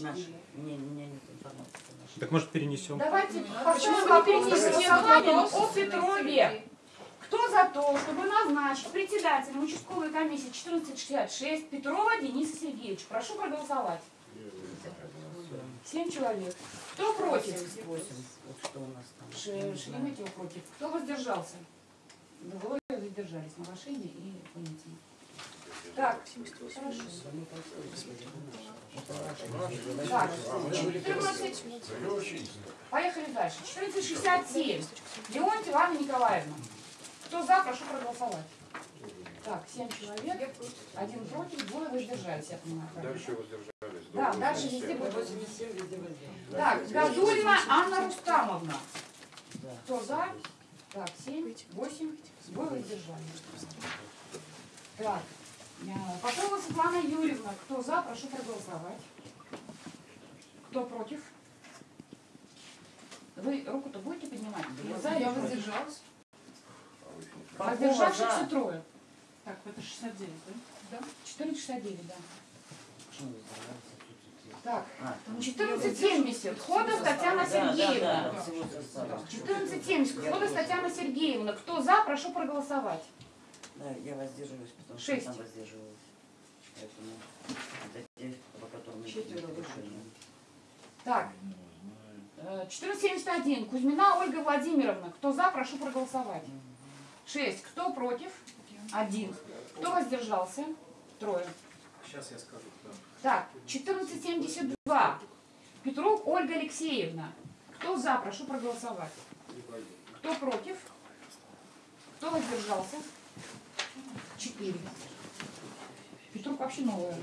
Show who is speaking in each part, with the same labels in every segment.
Speaker 1: Наш. Не, у меня нет информации. по нашей.
Speaker 2: Так может перенесем?
Speaker 3: Давайте поставим вопрос о Петрове. Кто за то, чтобы назначить председателем участковой комиссии 1466 Петрова Дениса Сергеевича? Прошу проголосовать. Семь человек. Кто против?
Speaker 1: 78. Вот что у нас там.
Speaker 3: Ш- Шереметьево против. Кто воздержался? Двое воздержались. Новошение и Валентин. Так, хорошо. Так, 14. Поехали дальше. 1467. Леонтьева Анна Николаевна. Кто за, прошу проголосовать. Так, 7 человек. Один против, двое воздержались, я понимаю.
Speaker 4: Дальше воздержались.
Speaker 3: Да, дальше
Speaker 4: 87.
Speaker 3: везде будет. Так, Гадулина Анна Рустамовна. Кто за? Так, 7, 8, двое воздержались. Так, Попова Светлана Юрьевна. Кто за, прошу проголосовать. Кто против? Вы руку-то будете поднимать? Или за,
Speaker 5: Я воздержалась.
Speaker 3: Воздержавшихся трое.
Speaker 5: Так, это 69, да?
Speaker 3: 1469, да.
Speaker 1: Почему воздержался? Отсутствие.
Speaker 3: Так,
Speaker 1: А, там.
Speaker 3: 1470. Ходов Татьяна
Speaker 1: Да, да,
Speaker 3: Сергеевна.
Speaker 1: да, всего состава.
Speaker 3: 1470. Ходов Татьяна Сергеевна. Кто за, прошу проголосовать.
Speaker 1: Да, я воздерживаюсь, потому что
Speaker 3: Шесть.
Speaker 1: я там воздерживалась. Поэтому это те, по которым
Speaker 5: Четверо
Speaker 1: решение.
Speaker 3: Так, э, 1471. Кузьмина Ольга Владимировна. Кто за, прошу проголосовать. 6. Кто против? Один. Кто воздержался? Трое.
Speaker 2: Сейчас я скажу.
Speaker 3: Так, 1472. Петрук Ольга Алексеевна. Кто за, прошу проголосовать. Кто против? Кто воздержался? Четыре. Петрук вообще новая.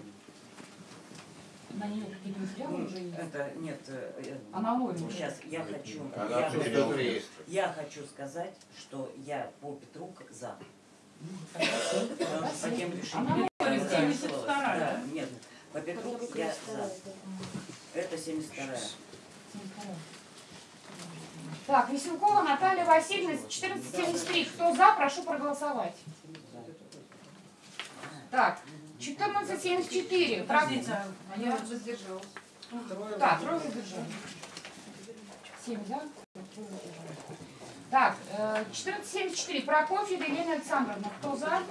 Speaker 3: На нее какие-то материалы
Speaker 1: Ну,
Speaker 3: уже есть.
Speaker 1: Это, нет, э, э,
Speaker 3: Она новая.
Speaker 1: сейчас я хочу,
Speaker 4: Она
Speaker 1: я хочу, я хочу сказать, что я по Петрук за. Что по тем
Speaker 3: Она
Speaker 1: решениям,
Speaker 3: новая,
Speaker 1: которые
Speaker 5: 72-я,
Speaker 1: голосовалось.
Speaker 5: да?
Speaker 1: Да, нет, по Петрук я за. Это 72-я.
Speaker 3: Так, Веселкова Наталья Васильевна, 1473. Кто за, прошу проголосовать. Так, 1474. Про-
Speaker 5: Подождите, а я воздержалась.
Speaker 3: Так, трое воздержались. Семь воздержались. Так, э, 1474. Прокофьева Елена Александровна. Кто за?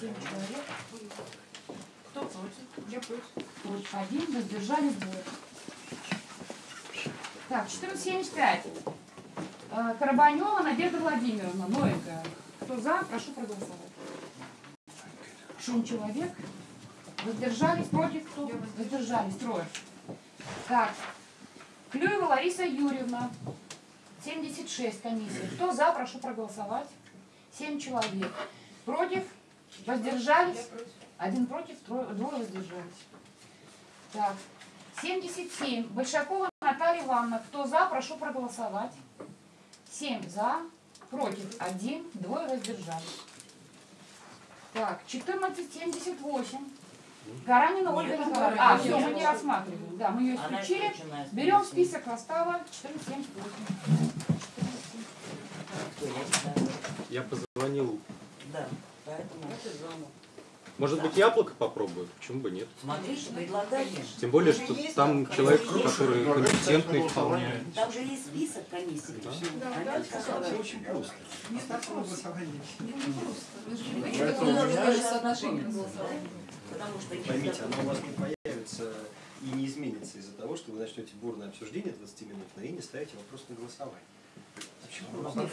Speaker 3: Семь человек.
Speaker 5: Кто против? Я против.
Speaker 3: Против один, воздержались двое. Так, 1475. Э, Карабанева Надежда Владимировна, новенькая. Кто за, прошу проголосовать. Шум человек. Воздержались, против кто? Воздержались, трое. Так, Клюева Лариса Юрьевна, 76 комиссия. Кто за, прошу проголосовать. 7 человек. Против? Воздержались? Один против, двое воздержались. Так, 77. Большакова Наталья Ивановна. Кто за, прошу проголосовать. 7 за, против 1, двое воздержались. Так, 1478. Гаранина Ольга Николаевна. А, все, мы не рассматриваем. Да, мы ее исключили. Берем список состава 1478.
Speaker 1: Кто я
Speaker 2: позвонил.
Speaker 1: Да, поэтому
Speaker 2: Может быть, яблоко попробую? Почему бы нет?
Speaker 1: смотрите, предлагайте.
Speaker 2: Тем более, что там человек, который компетентный вполне.
Speaker 1: Там же есть список комиссий. Они сказали,
Speaker 6: очень просто.
Speaker 5: Не так просто. Не просто. Даже соотношение голосовать.
Speaker 1: Потому что
Speaker 6: Поймите, оно у вас не появится и не изменится из-за того, что вы начнете бурное обсуждение 20-минутное и не ставите вопрос на голосование. Просто.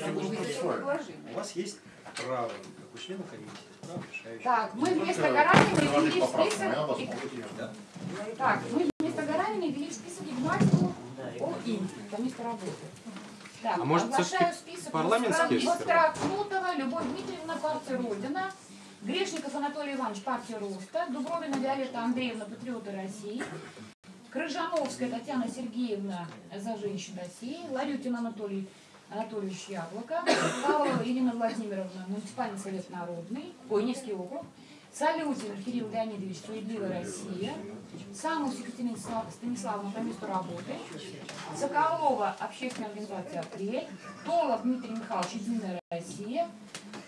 Speaker 6: У вас есть право, как у члена комиссии.
Speaker 3: Так, мы вместо Гаранина ввели в список... Так, мы вместо Гаранина ввели в список Игнатьеву
Speaker 1: Да, и
Speaker 3: О, им, это место работы. Так,
Speaker 2: А может,
Speaker 3: оглашаю список
Speaker 2: парламентские
Speaker 3: Воскра- Воскракнутова, Любовь Дмитриевна, партия Родина, Грешников Анатолий Иванович, партия Роста, Дубровина Виолетта Андреевна, Патриоты России, Крыжановская Татьяна Сергеевна за женщин России, Ларютин Анатолий Анатольевич Яблоко, Павлова Ирина Владимировна, муниципальный совет народный, ой, Невский округ, Салютин Кирилл Леонидович, Справедливая Россия, Самус Екатерина Станислав- Станиславовна по месту работы, Соколова, общественная организация «Апрель», Толов Дмитрий Михайлович, Единая Россия,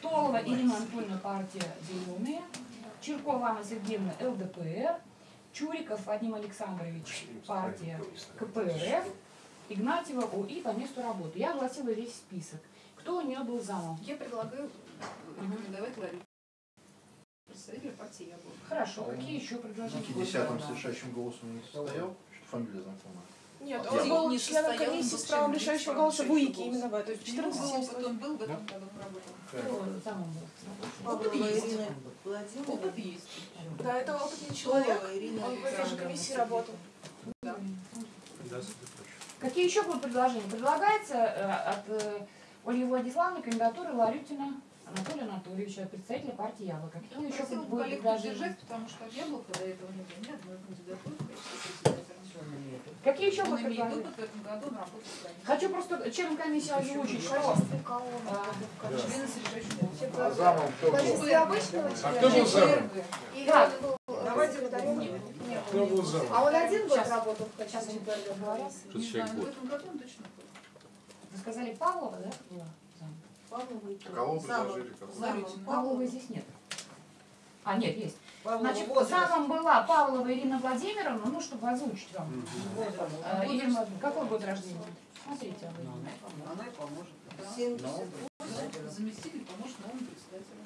Speaker 3: Толова Ирина Анатольевна, партия «Зеленые», Чиркова Анна Сергеевна, ЛДПР, Чуриков Вадим Александрович, партия КПРФ, Игнатьева УИ по месту работы. Я огласила весь список. Кто у нее был замом?
Speaker 7: Я предлагаю рекомендовать Ларису. Представителя партии Яблоко.
Speaker 3: Хорошо, какие еще предложения?
Speaker 8: На 50-м с решающим голосом не состоял, что фамилия знакомая.
Speaker 9: Нет,
Speaker 8: Я
Speaker 9: он был
Speaker 7: не
Speaker 9: членом
Speaker 7: состоял,
Speaker 9: комиссии
Speaker 7: он
Speaker 9: с
Speaker 7: был
Speaker 9: правом решающего голоса в УИКе именно в этой. В
Speaker 7: У него
Speaker 9: 14
Speaker 7: был опыт, он был в этом году работал.
Speaker 3: Был?
Speaker 7: Опыт есть. Опыт есть.
Speaker 9: Да, это опытный человек. Он в этой же комиссии работал.
Speaker 7: Да.
Speaker 3: Какие еще будут предложения? Предлагается э, от э, Ольги Владиславовны кандидатуры Ларютина Анатолия Анатольевича, представителя партии Яблоко. Какие
Speaker 7: Я
Speaker 3: еще будут
Speaker 7: коллег
Speaker 3: предложения?
Speaker 7: поддержать, потому что от Яблока до этого не было ни одной кандидатуры.
Speaker 3: Какие еще будут предложения? Хочу просто членам комиссии озвучить, что а,
Speaker 7: Члены с решающим голосом.
Speaker 8: А замом кто был?
Speaker 10: А кто был замом?
Speaker 7: Давайте
Speaker 9: А он один год работал в качестве.
Speaker 2: Что
Speaker 7: Не
Speaker 2: человек
Speaker 7: знаю, в
Speaker 2: год.
Speaker 7: этом году он точно был.
Speaker 3: Вы сказали Павлова, да? Зам?
Speaker 11: Павлова
Speaker 8: предложили?
Speaker 11: Замом.
Speaker 7: Ларютина.
Speaker 3: Павлова здесь нет. А, нет, есть.
Speaker 11: Павлова
Speaker 3: Значит,
Speaker 11: возраст.
Speaker 3: замом была Павлова Ирина Владимировна, ну, чтобы озвучить вам. Э, Ирина Владимировна, какой год рождения? Смотрите, вы.
Speaker 1: Она и поможет.
Speaker 11: 70.
Speaker 7: Заместитель поможет новому председателю.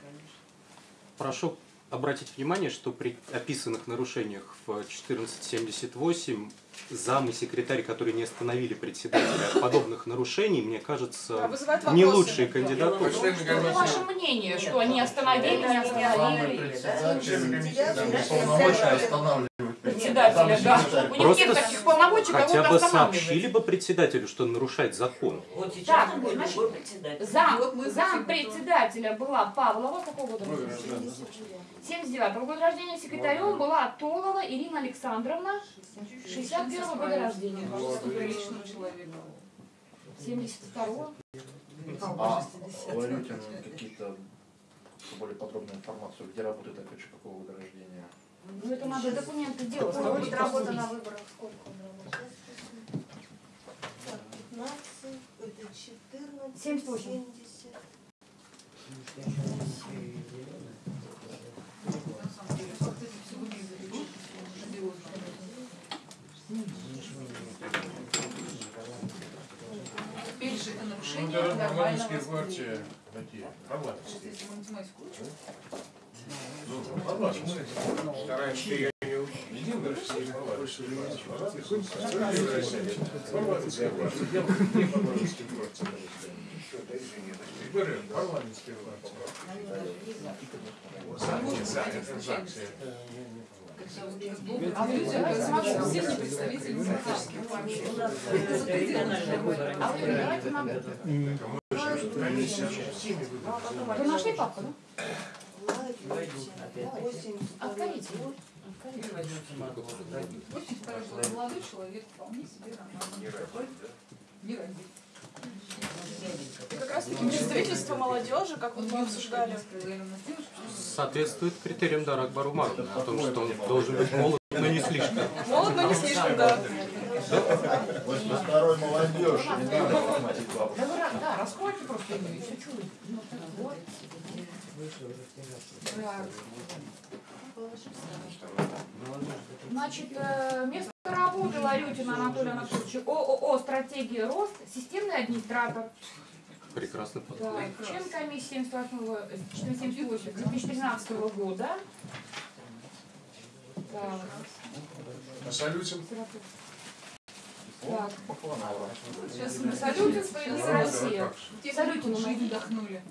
Speaker 2: Прошу обратить внимание, что при описанных нарушениях в 1478 зам и секретарь, которые не остановили председателя от подобных нарушений, мне кажется,
Speaker 9: вызывает
Speaker 2: не лучшие кандидатуры.
Speaker 10: Комиссии.
Speaker 3: ваше мнение, что они остановили, не остановили. Председателя, да. У них нет
Speaker 2: Просто
Speaker 3: таких полномочий,
Speaker 2: Хотя бы сообщили бы председателю, что нарушает закон.
Speaker 1: Вот сейчас
Speaker 3: Так,
Speaker 1: он будет
Speaker 3: значит,
Speaker 1: председатель.
Speaker 3: Зам,
Speaker 7: Вот мы
Speaker 3: зам председателя была Павлова, какого года
Speaker 10: Ой,
Speaker 3: рождения?
Speaker 10: да.
Speaker 3: 79 года рождения, секретарем была Толова Ирина Александровна, 61 года рождения.
Speaker 7: Приличного человека.
Speaker 3: 72
Speaker 8: А Ларютин какие-то более подробную информацию, где работает, опять же, какого года рождения?
Speaker 3: Ну это надо документы делать. Надо
Speaker 9: будет работа на выборах. Сколько он работал?
Speaker 11: Так, 15, это 14,
Speaker 3: 78.
Speaker 11: 70.
Speaker 7: На самом деле, вот эти все выглядят очень живёшь. Теперь же это
Speaker 10: Ну,
Speaker 7: нарушение
Speaker 10: это
Speaker 7: нормального
Speaker 10: парламентские
Speaker 7: восприятия.
Speaker 10: партии. Какие? Парламентские.
Speaker 7: Если мы
Speaker 10: Стараемся ее не
Speaker 7: а в людях, оказывается, все не представители демократических партий. Это запредельно.
Speaker 3: А вы давайте нам... Вы нашли папку, да?
Speaker 11: 82
Speaker 7: второй молодой человек, вполне себе нормальный. Не родит.
Speaker 9: И как раз таки представительство молодежи, как вот мы обсуждали.
Speaker 2: Соответствует критериям Дарак Барумарова о том, что он должен быть молод, но не слишком.
Speaker 9: Молод, но не слишком, да.
Speaker 8: 82-й молодежь, не надо форматить бабушек.
Speaker 3: Да, да, раскройте просто ее, и Значит, э, место работы Ларютина Анатолия Анатольевича ООО «Стратегия рост», системный администратор.
Speaker 2: Прекрасно подходит.
Speaker 3: член комиссии 78 2013 года. Так,
Speaker 10: А Салютин?
Speaker 3: Так.
Speaker 7: Сейчас мы
Speaker 3: Салютин, «Справедливая Россия».
Speaker 7: Те,
Speaker 3: Салютин
Speaker 7: кто
Speaker 3: у нас.
Speaker 7: жизнь вдохнули.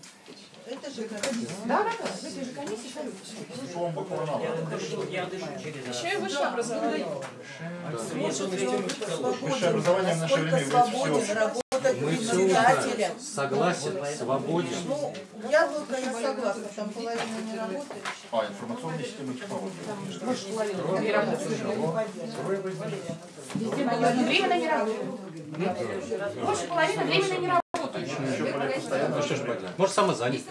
Speaker 11: Это же комиссия.
Speaker 3: Да, да, да, в этой же.
Speaker 8: Шум Бакурнова.
Speaker 1: Я дышу, я дышу через
Speaker 9: Еще и высшее образование.
Speaker 8: Высшее образование в наше время является
Speaker 11: свободен председателем.
Speaker 2: узнаем. Согласен, свободен.
Speaker 11: Ну, яблоко я согласна, там половина не работает.
Speaker 8: А, информационные системы технологий.
Speaker 3: Не временно не работают. Больше половины временно не работающих.
Speaker 2: Ну что ж поделать. Может, самозанят.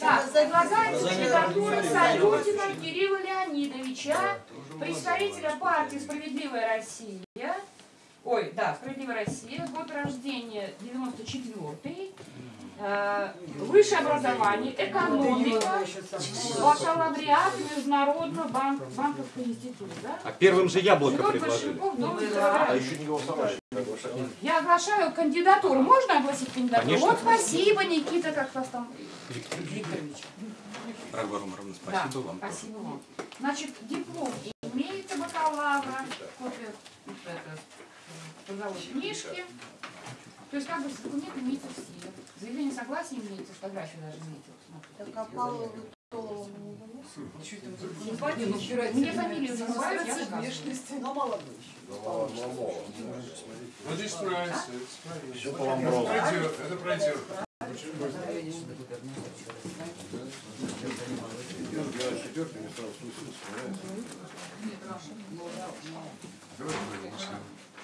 Speaker 3: Так, предлагается кандидатура Салютина Кирилла Леонидовича, представителя партии «Справедливая Россия». Ой, да, «Справедливая Россия», год рождения 94-й. Э, Высшее образование, экономика, бакалавриат Международного банк, банковского института. Да?
Speaker 2: А первым же яблоко предложили.
Speaker 3: Должность
Speaker 4: А еще не голосовали.
Speaker 3: Я оглашаю кандидатуру. Можно огласить кандидатуру?
Speaker 2: Конечно.
Speaker 3: Вот спасибо, Никита, как вас там.
Speaker 2: Викторович. Рагвар Умаровна,
Speaker 3: Да,
Speaker 2: спасибо вам.
Speaker 3: Спасибо вам. Значит, диплом имеется бакалавра, это, трудовой книжки. То есть как бы документ имеется все. Заявление согласия имеется, фотография даже смотрите.
Speaker 11: Так, а Павлову не выносит?
Speaker 3: Мне фамилию называют, рассказываю.
Speaker 7: внешности.
Speaker 11: Но молодой еще.
Speaker 12: Вот здесь справится.
Speaker 4: Все по
Speaker 12: Это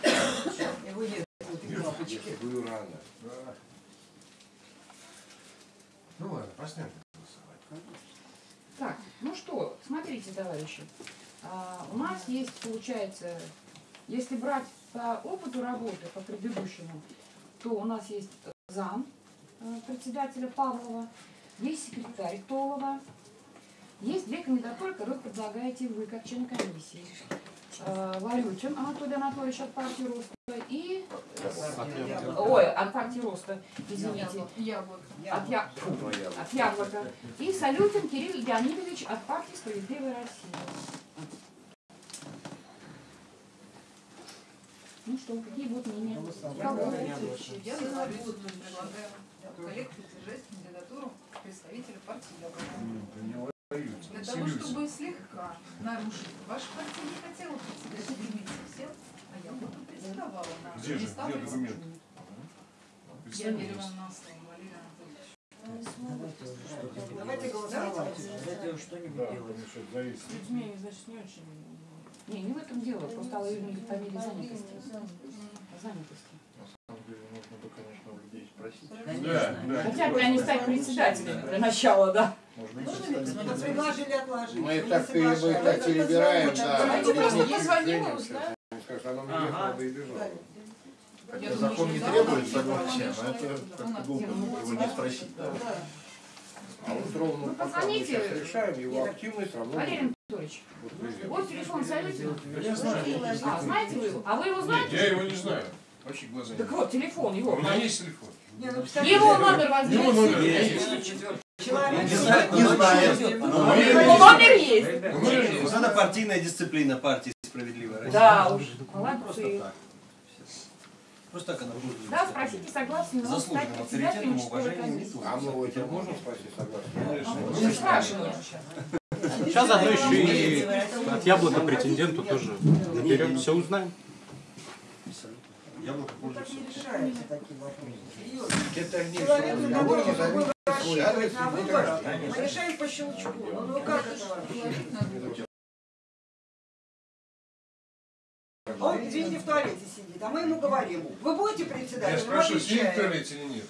Speaker 4: Ламброзу.
Speaker 12: пройдет, это пройдет. Давай будем Ну ладно, посмотрим.
Speaker 3: Так, ну что, смотрите, товарищи. А, у нас есть, получается, если брать по опыту работы, по предыдущему, то у нас есть зам э, председателя Павлова, есть секретарь Толова, есть две кандидатуры, которые предлагаете вы, как член комиссии. Э, Валютин Анатолий Анатольевич от партии Роста и... Ой, от партии Роста, извините.
Speaker 7: Яблоко.
Speaker 3: От, я... От Яблока. И Салютин Кирилл Леонидович от партии «Справедливая Россия». Ну что, какие будут мнения?
Speaker 7: Я за предлагаю коллег поддержать кандидатуру представителя партии Яблоко. Для того, чтобы слегка нарушить. Ваша партия не хотела председателя комиссии всем, а Яблоко председавала на
Speaker 12: Где же, где документ?
Speaker 7: Я верю вам на слово, Валерий Анатольевич.
Speaker 11: Давайте голосовать.
Speaker 1: Затем что-нибудь делать.
Speaker 3: людьми, значит, не очень. Не, не в этом дело, просто Алла Юрьевна фамилия занятости. Занятости.
Speaker 4: На самом деле нужно бы, конечно, у людей спросить.
Speaker 12: Да, да.
Speaker 3: Хотят ли они стать председателями для начала, да?
Speaker 4: Можно?
Speaker 11: Мы предложили отложить.
Speaker 8: Мы так перебираем, да.
Speaker 7: Давайте просто позвоним и узнаем.
Speaker 8: Скажет, оно мне
Speaker 1: Ага.
Speaker 8: надо и бежало.
Speaker 4: Хотя закон не требует согласия, но это
Speaker 7: у
Speaker 4: как-то глупо его не спросить.
Speaker 8: А вот ровно
Speaker 3: Вы
Speaker 8: пока мы сейчас решаем, его активность равно
Speaker 3: Валерий Анатольевич,
Speaker 8: вот
Speaker 3: телефон Салютина.
Speaker 12: Я знаю.
Speaker 3: А, знаете вы его? А вы его
Speaker 12: Нет,
Speaker 3: знаете?
Speaker 12: я его не знаю. Вообще глаза не
Speaker 3: Так вот, телефон
Speaker 12: У
Speaker 3: его.
Speaker 12: меня есть телефон.
Speaker 11: Не, ну,
Speaker 3: Его номер
Speaker 12: Его номер
Speaker 3: возьмите.
Speaker 12: есть.
Speaker 11: Человек
Speaker 6: Не знает, не знает.
Speaker 3: Его
Speaker 6: Ну,
Speaker 3: номер есть.
Speaker 6: Вот это партийная дисциплина партии «Справедливая Россия».
Speaker 3: Да уж,
Speaker 6: Просто
Speaker 3: молодцы.
Speaker 6: так. Просто так она будет.
Speaker 3: Да, спросите согласие, но стать
Speaker 6: Заслуженным
Speaker 3: председателем.
Speaker 8: А мы этим можем спросить согласие?
Speaker 3: Мы спрашиваем сейчас.
Speaker 2: Сейчас заодно еще и от яблока претенденту тоже наберем, все узнаем.
Speaker 6: Яблоко
Speaker 11: Ну, так
Speaker 6: пользуется.
Speaker 11: не решаются такие вопросы. Рассчитывать на выборах, мы решаем по щелчку. Ну, ну как это вообще? Он, извините, в туалете сидит, а мы ему говорим, вы будете
Speaker 12: Я
Speaker 11: председателем, он
Speaker 12: спрашиваю, сидит в туалете или нет.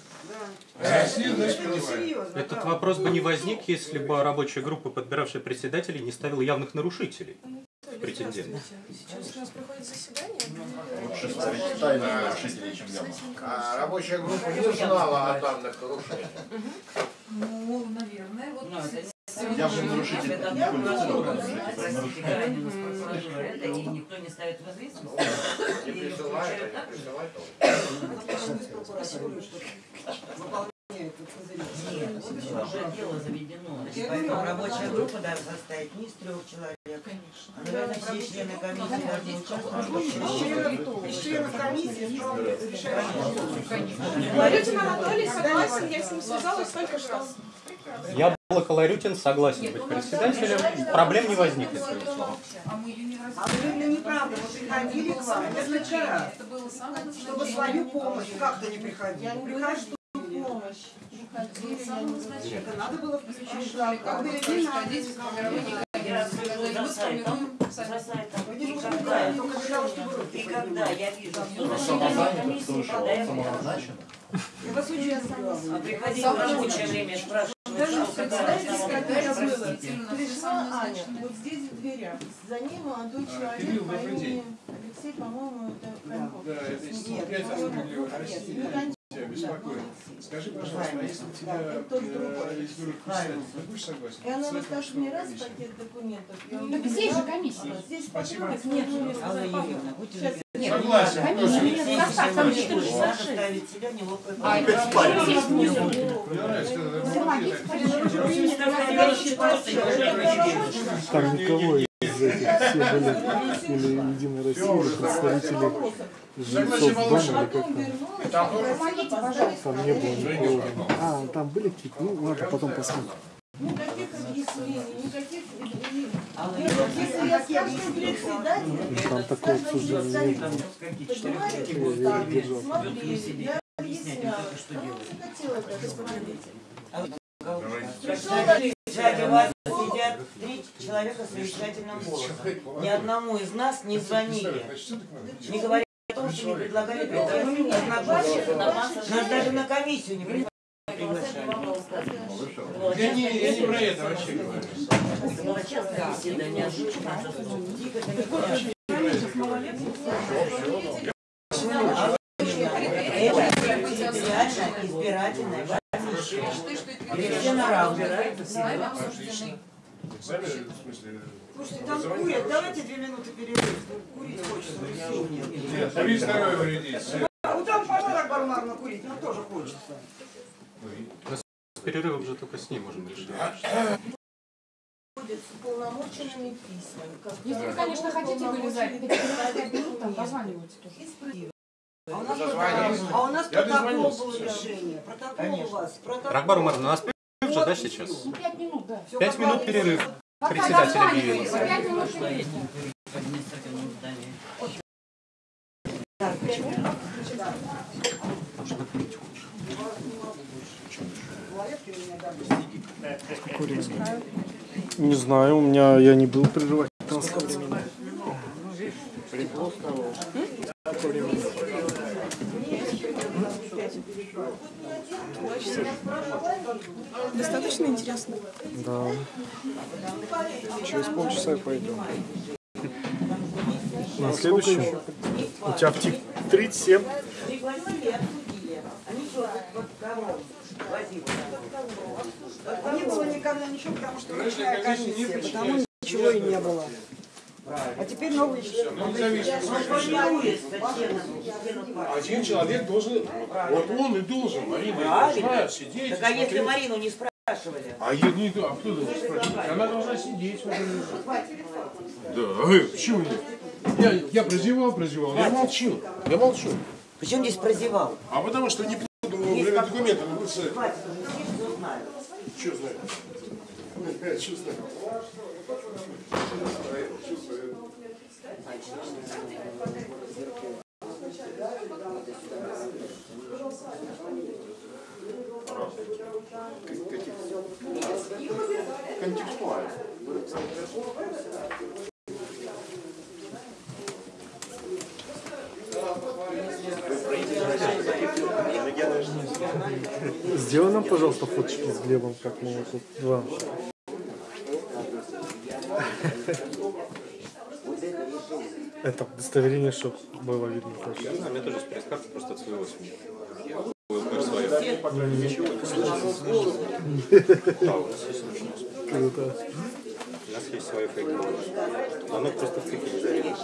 Speaker 11: Да.
Speaker 12: А если нет, значит
Speaker 11: Это серьезно.
Speaker 2: Этот
Speaker 11: правда.
Speaker 2: вопрос бы не возник, если бы рабочая группа, подбиравшая председателей, не ставила явных нарушителей. Претендент.
Speaker 5: Сейчас у нас проходит заседание.
Speaker 4: Лучше ставить тайных нарушителей, чем яблоко.
Speaker 8: А рабочая группа не знала о данных нарушениях.
Speaker 7: Ну, наверное, вот
Speaker 1: Ну, это
Speaker 4: Явный нарушитель
Speaker 1: одно,
Speaker 4: нарушитель.
Speaker 1: И никто не ставит в известность.
Speaker 8: Не присылает,
Speaker 1: включают
Speaker 8: а
Speaker 1: так
Speaker 8: не
Speaker 1: же?
Speaker 8: присылает.
Speaker 11: Этот.
Speaker 1: Нет, уже дело заведено.
Speaker 11: Я
Speaker 1: Поэтому рабочая группа должна состоять не из трех человек.
Speaker 7: Конечно.
Speaker 1: А, Наверное, все члены комиссии должны участвовать.
Speaker 11: из членов комиссии справа решающий вопрос.
Speaker 7: Валютин Анатолий согласен, я с ним связалась только что.
Speaker 2: Яблоко Ларютин согласен быть председателем, проблем не возникнет.
Speaker 7: А мы ее не
Speaker 11: А неправда, мы приходили к вам
Speaker 7: Это самое
Speaker 11: чтобы свою помощь как-то не приходили. Приходили.
Speaker 7: Назначение.
Speaker 11: Это надо было
Speaker 7: Спрашивали, как
Speaker 11: Как
Speaker 7: будет
Speaker 11: бы
Speaker 7: происходить
Speaker 1: Я
Speaker 7: И
Speaker 1: когда, я вижу, что комиссии,
Speaker 4: слышал,
Speaker 1: я.
Speaker 11: Я очень
Speaker 1: А
Speaker 11: люблю.
Speaker 1: приходили в рабочее время, спрашивают,
Speaker 7: Даже в
Speaker 1: когда
Speaker 7: у нас
Speaker 13: Пришла Аня, вот здесь в дверях. За ней молодой человек
Speaker 12: Кирилл,
Speaker 13: по имени. Алексей, по-моему, это Коньков. Нет, по-моему,
Speaker 12: «Справедливая
Speaker 13: нет,
Speaker 12: Россия».
Speaker 13: не Коньков,
Speaker 12: Тебя беспокоит.
Speaker 10: Скажи, пожалуйста, а если тебя
Speaker 11: другой.
Speaker 10: изберут председателем, ты будешь согласен?
Speaker 11: И она расскажет мне раз пакет документов. он
Speaker 3: Так здесь же комиссия.
Speaker 11: Здесь
Speaker 10: Спасибо.
Speaker 11: нет, ну, Сейчас
Speaker 3: Нет,
Speaker 10: Согласен.
Speaker 3: комиссия,
Speaker 10: Тоже.
Speaker 3: нет, там
Speaker 1: Надо
Speaker 3: 466.
Speaker 1: ставить себя в неловкое
Speaker 3: А,
Speaker 1: положение.
Speaker 3: это что здесь
Speaker 10: Мне
Speaker 3: внизу?
Speaker 10: нравится, это
Speaker 3: Помогите, пожалуйста.
Speaker 14: Там никого из этих, все были или Единой России, представители жильцов дома, или как там. Там не было никого. А, там были какие-то, ну ладно, потом посмотрим.
Speaker 11: Никаких объяснений, никаких.
Speaker 1: Алла
Speaker 11: Если я скажу председатель,
Speaker 14: Ну, Там такого обсуждения не было.
Speaker 11: понимаете,
Speaker 14: Я
Speaker 11: объясняла, не хотела это.
Speaker 1: Сзади вас сидят три человека с совещательным голосом. Ни одному из нас не звонили. Не говоря о том, что не предлагали. Нас даже на комиссию не приглашали.
Speaker 10: Я не, я не про это вообще говорю.
Speaker 1: Реально избирательная комиссия. Все на равных.
Speaker 10: Экзамен, в смысле,
Speaker 1: Слушайте, там курят, давайте две минуты перерыв. Курить хочется.
Speaker 10: нет, курить здоровье вредит.
Speaker 15: А вот там подарок бармарно курить, нам тоже хочется.
Speaker 2: С перерывом же только с ней можем решить.
Speaker 11: Ходят с уполномоченными письмами.
Speaker 3: Если вы, конечно, хотите вылезать, то там позванивайте тоже.
Speaker 15: А у нас протокол, а у нас
Speaker 10: Я
Speaker 15: протокол был решение. Протокол у вас. Протокол.
Speaker 2: Рахбар Умар, у нас перерыв же, да, сейчас?
Speaker 3: Ну, пять минут, да.
Speaker 2: Пять минут перерыв. Председатель объявил.
Speaker 3: пять минут перерыв.
Speaker 14: Не знаю, у меня я не был прерывать.
Speaker 15: Достаточно интересно.
Speaker 14: Да. Через полчаса я пойду. На следующем. У тебя в тик 37.
Speaker 1: Пригласили и обсудили. Они что, вот кого возили?
Speaker 15: Не было никогда ничего, потому что
Speaker 10: не
Speaker 15: комиссия, потому ничего и не было. А теперь новый
Speaker 10: Ну.
Speaker 1: Формирует статья
Speaker 10: Один человек должен, вот он и должен, Марина, и должна сидеть.
Speaker 1: Так а если. Марину не спрашивали?
Speaker 10: А я не а кто должен спрашивать? Она должна сидеть. Да, э, почему нет? Я, я прозевал, прозевал, я молчу, я молчу.
Speaker 1: Причем здесь прозевал?
Speaker 10: А потому что не на ВЦ.
Speaker 1: Хватит, ну, все знают.
Speaker 10: Что знаю? Что знаю?
Speaker 8: Контекстуально.
Speaker 14: Сделай нам, пожалуйста, фоточки с Глебом, как мы вот тут два. Это удостоверение, чтобы было видно.
Speaker 2: Я знаю, у меня тоже пресс-карта просто от своего СМИ. У нас есть нужно.
Speaker 14: Круто.
Speaker 2: У нас есть свое фейковое. Оно просто в цикле не.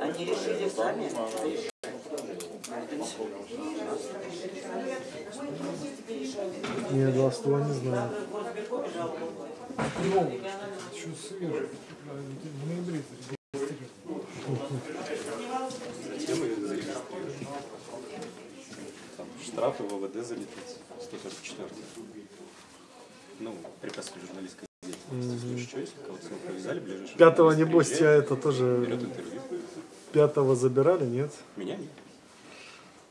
Speaker 1: Они решили сами.
Speaker 14: Не, два ствола не знаю.
Speaker 2: Зачем мы зарегистрировали? Там штрафы в ОВД залететь. 144. Ну, препятствие журналистской деятельности. Если что, если кого-то повязали, ближайший
Speaker 14: Пятого, небось, тебя
Speaker 2: приезжает,
Speaker 14: это тоже... Пятого забирали, нет?
Speaker 2: Меня нет.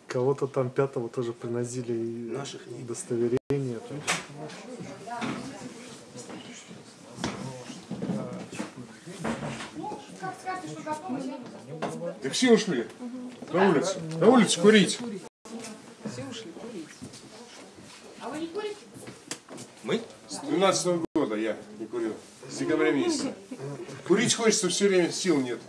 Speaker 14: Кого-то там пятого тоже приносили
Speaker 2: Наших
Speaker 14: удостоверение.
Speaker 3: Ну, как скажете, что готовы, я
Speaker 10: Так все ушли. На улицу. На улицу курить.
Speaker 15: Все ушли курить.
Speaker 3: А вы не курите?
Speaker 2: Мы?
Speaker 10: С 12 года я не курил. С декабря месяца. Курить хочется все время, сил нет.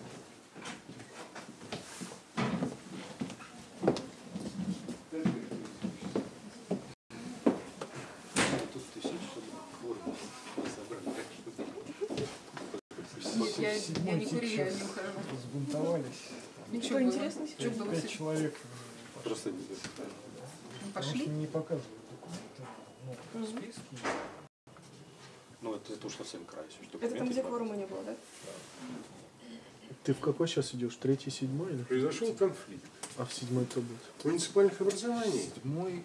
Speaker 7: Я, я
Speaker 14: седьмой
Speaker 7: не курю, я
Speaker 14: сейчас
Speaker 7: не ухожу.
Speaker 14: Взбунтовались.
Speaker 7: Ничего Что было?
Speaker 14: Пять человек
Speaker 2: Просто
Speaker 7: Ну,
Speaker 14: потому
Speaker 7: Пошли.
Speaker 14: не показывают документы. Ну, списки.
Speaker 2: Ну, это, это уж совсем край.
Speaker 5: Это там, где
Speaker 2: не
Speaker 5: кворума не было, да?
Speaker 14: Ты в какой сейчас идешь? Третий, седьмой? Или?
Speaker 10: Произошел конфликт
Speaker 14: А в седьмой кто будет?
Speaker 10: муниципальных образований
Speaker 14: Седьмой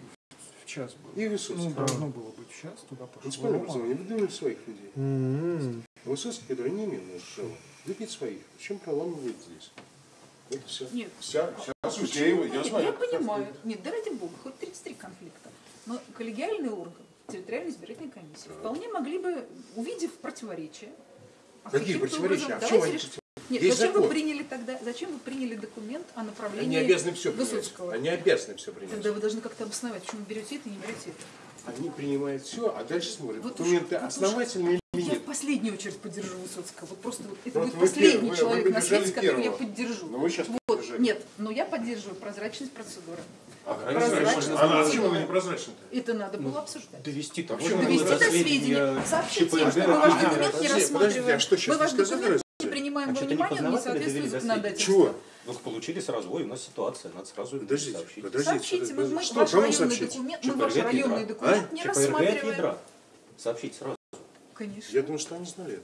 Speaker 14: в час был.
Speaker 10: и
Speaker 14: Ну,
Speaker 10: Высоцкого.
Speaker 14: должно было быть в час, туда пошел.
Speaker 10: Муниципальное образование выдвинули своих людей. Высоцкий, который не имел права, выпить своих. Зачем проламывает здесь? Вот все.
Speaker 7: Нет.
Speaker 10: Вся, вся суть.
Speaker 7: Почему?
Speaker 10: Я, его, я
Speaker 7: Нет,
Speaker 10: знаю.
Speaker 7: я понимаю. Нет, да ради бога, хоть 33 конфликта. Но коллегиальный орган, территориальная избирательная комиссия, вполне могли бы, увидев противоречия, а
Speaker 10: Какие противоречия?
Speaker 7: образом-
Speaker 10: А чем
Speaker 7: давайте
Speaker 10: они
Speaker 7: решим. Нет,
Speaker 10: Есть
Speaker 7: зачем вы
Speaker 10: закон.
Speaker 7: приняли тогда, зачем вы приняли документ о
Speaker 10: Они
Speaker 7: направлении
Speaker 10: обязаны все принять.
Speaker 7: Высоцкого?
Speaker 10: Они обязаны все принять.
Speaker 7: Тогда вы должны как-то обосновать, почему вы берете это и не берете это.
Speaker 10: Они принимают все, а дальше смотрят,
Speaker 7: Вот уж-
Speaker 10: документы
Speaker 7: вот уж
Speaker 10: основательные или
Speaker 7: Я
Speaker 10: нет.
Speaker 7: в последнюю очередь поддержу Высоцкого. Вот просто вот это
Speaker 10: Вот
Speaker 7: будет
Speaker 10: вы
Speaker 7: последний
Speaker 10: вы-
Speaker 7: человек
Speaker 10: вы
Speaker 7: на свете, которого я поддержу.
Speaker 10: Но вы сейчас
Speaker 7: вот.
Speaker 10: поддержали.
Speaker 7: Нет, но я поддерживаю прозрачность процедуры.
Speaker 10: А
Speaker 7: Прозрачность
Speaker 10: А
Speaker 7: процедуры.
Speaker 10: почему она не прозрачна-то?
Speaker 7: Это надо было обсуждать.
Speaker 2: Довести
Speaker 10: Так
Speaker 2: до
Speaker 10: что
Speaker 7: Довести до сведения, сообщить им, что мы ваш документ не рассматриваем.
Speaker 10: а что
Speaker 7: Мы ваш документ не принимаем
Speaker 2: А
Speaker 7: во
Speaker 2: не
Speaker 7: внимание, он не соответствует законодательству.
Speaker 10: Чего?
Speaker 2: Ну, получились развой, у нас ситуация, надо сразу
Speaker 10: Подождите,
Speaker 2: сообщить.
Speaker 10: подождите.
Speaker 7: Сообщите, мы, мы
Speaker 10: Что,
Speaker 7: ваш районный
Speaker 10: сообщить?
Speaker 7: документ, мы ваш районный
Speaker 2: ядра.
Speaker 7: документ
Speaker 10: А?
Speaker 7: не рассматриваем.
Speaker 2: ядра. Сообщить сразу.
Speaker 7: Конечно.
Speaker 10: Я думаю, что они знали это.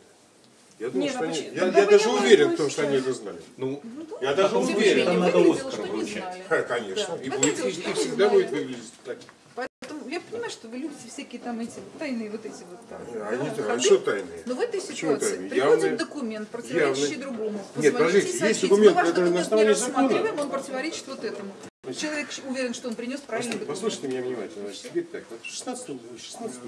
Speaker 10: Я думаю,
Speaker 5: Нет,
Speaker 10: что
Speaker 5: а
Speaker 10: они...
Speaker 5: почему-
Speaker 10: Я,
Speaker 5: тогда
Speaker 10: я даже уверен в том, что они это знали.
Speaker 2: Ну,
Speaker 10: Я даже уверен.
Speaker 2: Там надо Оскар
Speaker 7: не
Speaker 2: вручать.
Speaker 10: Конечно.
Speaker 7: Да.
Speaker 10: И, будет, и- и всегда
Speaker 7: знали.
Speaker 10: будет выглядеть так.
Speaker 7: Поэтому я понимаю, что вы любите всякие там эти тайные вот эти вот там,
Speaker 10: Они,
Speaker 7: да,
Speaker 10: а
Speaker 7: ходы.
Speaker 10: что тайные?
Speaker 7: Но в этой
Speaker 10: Почему
Speaker 7: ситуации
Speaker 10: тайные?
Speaker 7: приходит
Speaker 10: Явные-
Speaker 7: документ, противоречащий
Speaker 10: явные.
Speaker 7: другому.
Speaker 10: Нет, подождите, есть документ,
Speaker 7: Мы ваш
Speaker 10: который на
Speaker 7: документ не
Speaker 10: основании закона.
Speaker 7: рассматриваем, он противоречит вот этому. Человек уверен, что он принес правильный
Speaker 10: Послушайте,
Speaker 7: документ.
Speaker 10: послушайте меня внимательно. Значит, теперь так. Вот в 16 16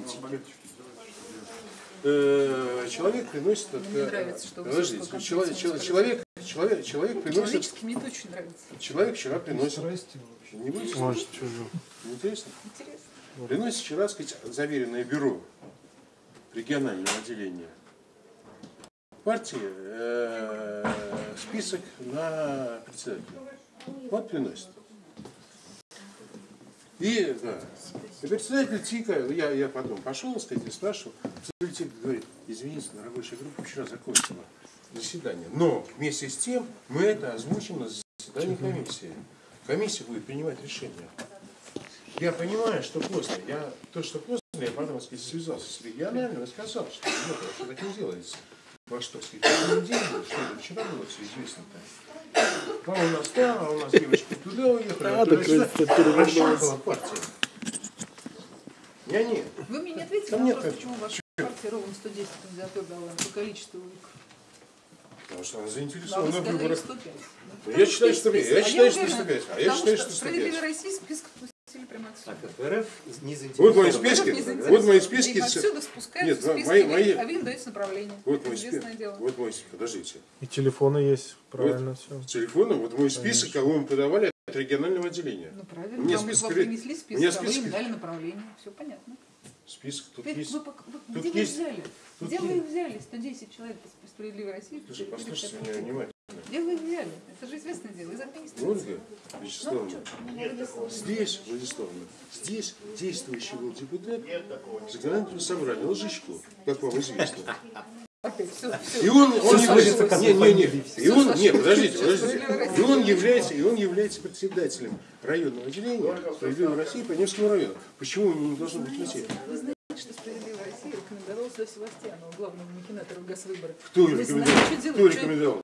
Speaker 10: э, человек приносит...
Speaker 7: Мне нравится, что
Speaker 10: Подождите, человек,
Speaker 7: конкретно
Speaker 10: человек, человек, человек приносит...
Speaker 7: Человечески мне это очень нравится.
Speaker 10: Человек вчера приносит...
Speaker 14: Вообще.
Speaker 10: Не будете?
Speaker 14: Может, же.
Speaker 10: Интересно?
Speaker 7: Интересно.
Speaker 10: Приносит вчера, сказать, заверенное бюро регионального отделения партии э, список на председателя. Вот приносит. И, да, и председатель ТИКа, я, я потом пошел, сказать, и спрашивал, председатель ТИКа говорит, извините, на рабочая группа вчера закончила заседание. Но вместе с тем мы это озвучим на заседании комиссии. Комиссия будет принимать решение. Я понимаю, что поздно. Я, то, что поздно, я потом, сказать, связался с региональным и сказал, что нет, что так не делается. Во что, сказать, в неделю, что это вчера было все известно-то. А у нас там, а у нас девочки туда уехали,
Speaker 14: А,
Speaker 10: а туда
Speaker 14: так
Speaker 10: сюда. Расшарпала партия. Я нет.
Speaker 7: Вы мне не ответили на вопрос, почему ваша партия ровно 110 кандидатур дала по количеству.
Speaker 10: Потому что она
Speaker 7: А вы
Speaker 10: заинтересована в выборах.
Speaker 7: 105.
Speaker 10: Ну, Я считаю, что
Speaker 7: список.
Speaker 10: я
Speaker 7: А
Speaker 10: считаю, что
Speaker 7: уверена,
Speaker 10: 105. А я считаю,
Speaker 7: что
Speaker 10: что
Speaker 7: Справедливая
Speaker 10: 105.
Speaker 7: Россия список
Speaker 2: ФРФ не
Speaker 10: Вот мои списки. Вот мои списки.
Speaker 7: Отсюда спускаются
Speaker 10: Нет,
Speaker 7: списки,
Speaker 10: мои,
Speaker 7: вы-
Speaker 10: мои,
Speaker 7: а вы им даете направление.
Speaker 10: вот мой
Speaker 7: известное
Speaker 10: список.
Speaker 7: дело.
Speaker 10: Вот мой список. Подождите.
Speaker 14: И телефоны есть, правильно все.
Speaker 10: С телефоном, вот мой список, кого мы подавали от регионального отделения.
Speaker 7: Ну правильно,
Speaker 10: Мне
Speaker 7: вам,
Speaker 10: список
Speaker 7: вам принесли список,
Speaker 10: мне
Speaker 7: а вы
Speaker 10: список-
Speaker 7: им дали направление. Все понятно.
Speaker 10: Список тут
Speaker 7: Теперь
Speaker 10: есть.
Speaker 7: вы, пок- вы-
Speaker 10: Тут
Speaker 7: где вы их
Speaker 10: есть-
Speaker 7: взяли?
Speaker 10: тут
Speaker 7: Где вы
Speaker 10: есть.
Speaker 7: их взяли? 110 человек из справедливой России.
Speaker 10: Слушай, послушайте меня внимательно.
Speaker 7: Их взяли? Это же известное дело, из администрации.
Speaker 10: Ольга Вячеславовна,
Speaker 7: Ну, что?
Speaker 10: здесь, Владиславовна, здесь действующий был депутат законодательного собрания Лжичко, как вам известно. И он, он является, не, не, не, и он, нет, подождите, подождите, и он является, и он является председателем районного отделения Справедливой России по Невскому району. Почему у него не должно быть людей?
Speaker 7: Вы знаете, что «Справедливая Россия» рекомендовала сюда Севастьянова, главному махинатору газвыборов.
Speaker 10: Кто рекомендовал? Кто рекомендовал?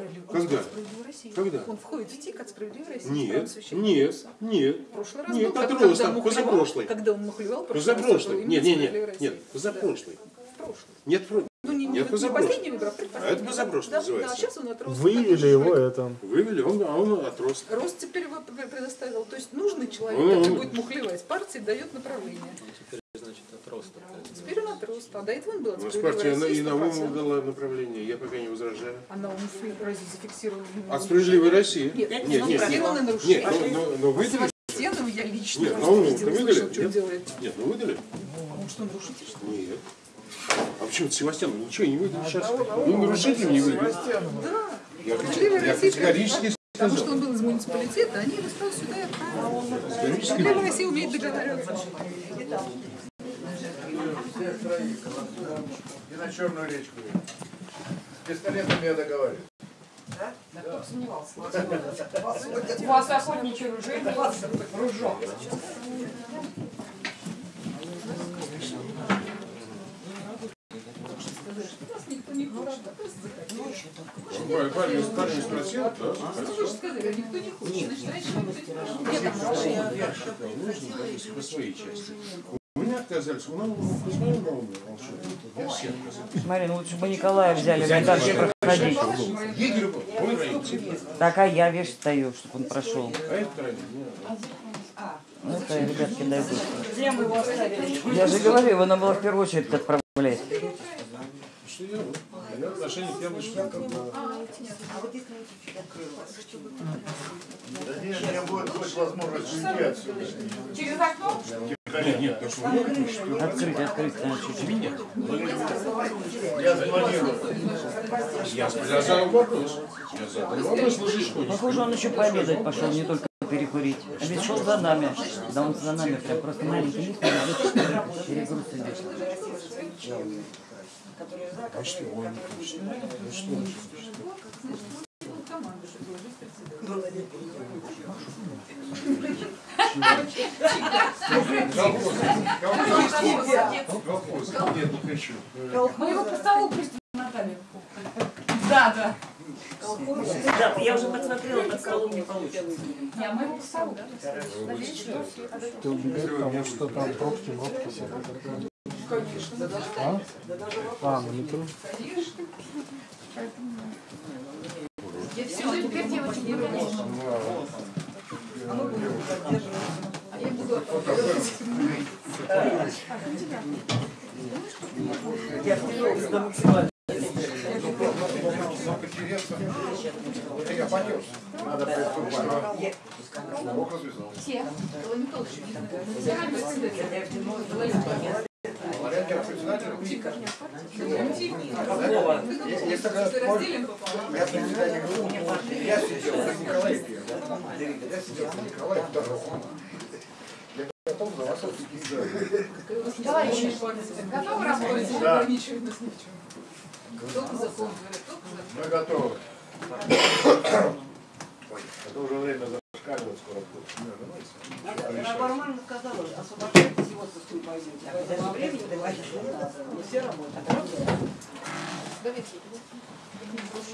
Speaker 7: Справедлив- он
Speaker 10: Когда?
Speaker 7: сказал «Справедливая Россия».
Speaker 10: Когда?
Speaker 7: Он входит в ТИК от «Справедливой России».
Speaker 10: Нет, нет, нет.
Speaker 7: В прошлый раз
Speaker 10: Нет,
Speaker 7: был, когда- когда
Speaker 10: там,
Speaker 7: мухлевал. Когда он мухлевал, прошлый
Speaker 10: Позапрошлый. Нет, нет,
Speaker 7: «Справедливая
Speaker 10: нет, нет,
Speaker 7: Россия».
Speaker 10: позапрошлый.
Speaker 7: Да, прошлый.
Speaker 10: Нет, про-
Speaker 7: Ну, не, не,
Speaker 10: нет,
Speaker 7: не
Speaker 10: позапрошлый.
Speaker 7: последний выбор, а
Speaker 10: А это позапрошлый
Speaker 7: да,
Speaker 10: называется.
Speaker 7: Да, сейчас он отрос.
Speaker 14: Вывели его это.
Speaker 10: Вывели, он, а он отрос.
Speaker 7: Рост теперь его пр- предоставил. То есть нужный человек,
Speaker 10: Он-
Speaker 7: который
Speaker 10: он-
Speaker 7: будет мухлевать, партии дает направление.
Speaker 2: Значит, отрос
Speaker 7: Теперь он отрос. А до этого он был от
Speaker 10: У нас
Speaker 7: «Справедливой
Speaker 10: партия
Speaker 7: России»
Speaker 10: и новому
Speaker 7: 100%.
Speaker 10: дала направление, я пока не возражаю.
Speaker 7: А на ум разве зафиксировали?
Speaker 10: От справедливой России?
Speaker 7: Нет,
Speaker 10: нет,
Speaker 7: ну,
Speaker 10: нет, нет.
Speaker 7: нарушение.
Speaker 10: Нет, но, но, но выдали.
Speaker 7: Севастьянова я лично
Speaker 10: Нет,
Speaker 7: раз
Speaker 10: ну,
Speaker 7: видела,
Speaker 10: выдали?
Speaker 7: что он
Speaker 10: Нет?
Speaker 7: делает.
Speaker 10: Нет, ну выдали?
Speaker 7: Может, он нарушитель, что ли?
Speaker 10: Нет. А почему Севастьян ничего не выдали сейчас? Ну,
Speaker 7: он
Speaker 10: нарушителем не выдали.
Speaker 7: Да.
Speaker 10: Я, я категорически
Speaker 7: Потому что он был из муниципалитета, они его сразу сюда и отправили. Россия умеет договариваться.
Speaker 8: И на Черную речку. пистолетом я договорюсь.
Speaker 11: Да?
Speaker 5: Да кто бы сомневался.
Speaker 11: У
Speaker 5: У вас ружок.
Speaker 7: Не хочет, а просто захотел.
Speaker 10: Парень, парень, спросил, да?
Speaker 7: Вы же сказали, а никто не хочет. Значит, раньше никто не хочет.
Speaker 10: Нет, по своей части. У меня отказались, у нас волшебнику. Я все отказались.
Speaker 1: Марина, лучше бы Николая взяли, мне проходить.
Speaker 10: Был, он украинец.
Speaker 1: Так, а я вещь стою, чтобы он прошел.
Speaker 10: А это правильно,
Speaker 1: Ну, это, ребятки, дойдут. Я же говорю, его надо было в первую очередь отправлять.
Speaker 10: Что отношение к.
Speaker 11: А.
Speaker 8: Да нет, у меня будет хоть возможность уйти отсюда.
Speaker 5: Через окно?
Speaker 10: Нет, что вы.
Speaker 1: Открыть, открыть, да, чуть-чуть.
Speaker 10: Меня?
Speaker 8: Я спланирую.
Speaker 10: Я задал вопрос. Я задал вопрос, что
Speaker 1: Похоже, он еще пообедать пошел, не только перекурить. А ведь шел за нами. Да он за нами прям просто маленький идет, перегруз идет.
Speaker 10: А что, он не хочет? Ну что он Колхоз, нет, не хочу.
Speaker 5: Мы его по столу просто намотали. Да, да.
Speaker 11: Да, я уже посмотрела, под столом не получится.
Speaker 5: Не, а мы его по столу.
Speaker 14: Ты убегай, потому что там пробки, пробки.
Speaker 7: Конечно.
Speaker 14: А? А, на метро?
Speaker 7: Конечно.
Speaker 5: Я все, теперь девочек не конечно.
Speaker 11: А мы будем поддерживать.
Speaker 7: Я
Speaker 11: вперед до максимально.
Speaker 8: Это я понес. Надо приступать. Бог развязал.
Speaker 5: Все.
Speaker 7: Николаевич,
Speaker 5: Все на месте.
Speaker 8: Говорят, я председатель.
Speaker 11: Какого?
Speaker 8: Если я председатель группы, я сидел за Николаем первым. Я сидел за Николаем вторым. Я готов за вас ответить.
Speaker 5: Товарищи, готовы работать?
Speaker 7: Не в чем. Только закон.
Speaker 8: Мы готовы. Это уже время зашкаливать скоро будет.
Speaker 11: Она нормально сказала, освобождайтесь, его со стул пойдете. А когда времени давайте, не. Мы все работаем.
Speaker 7: Давайте.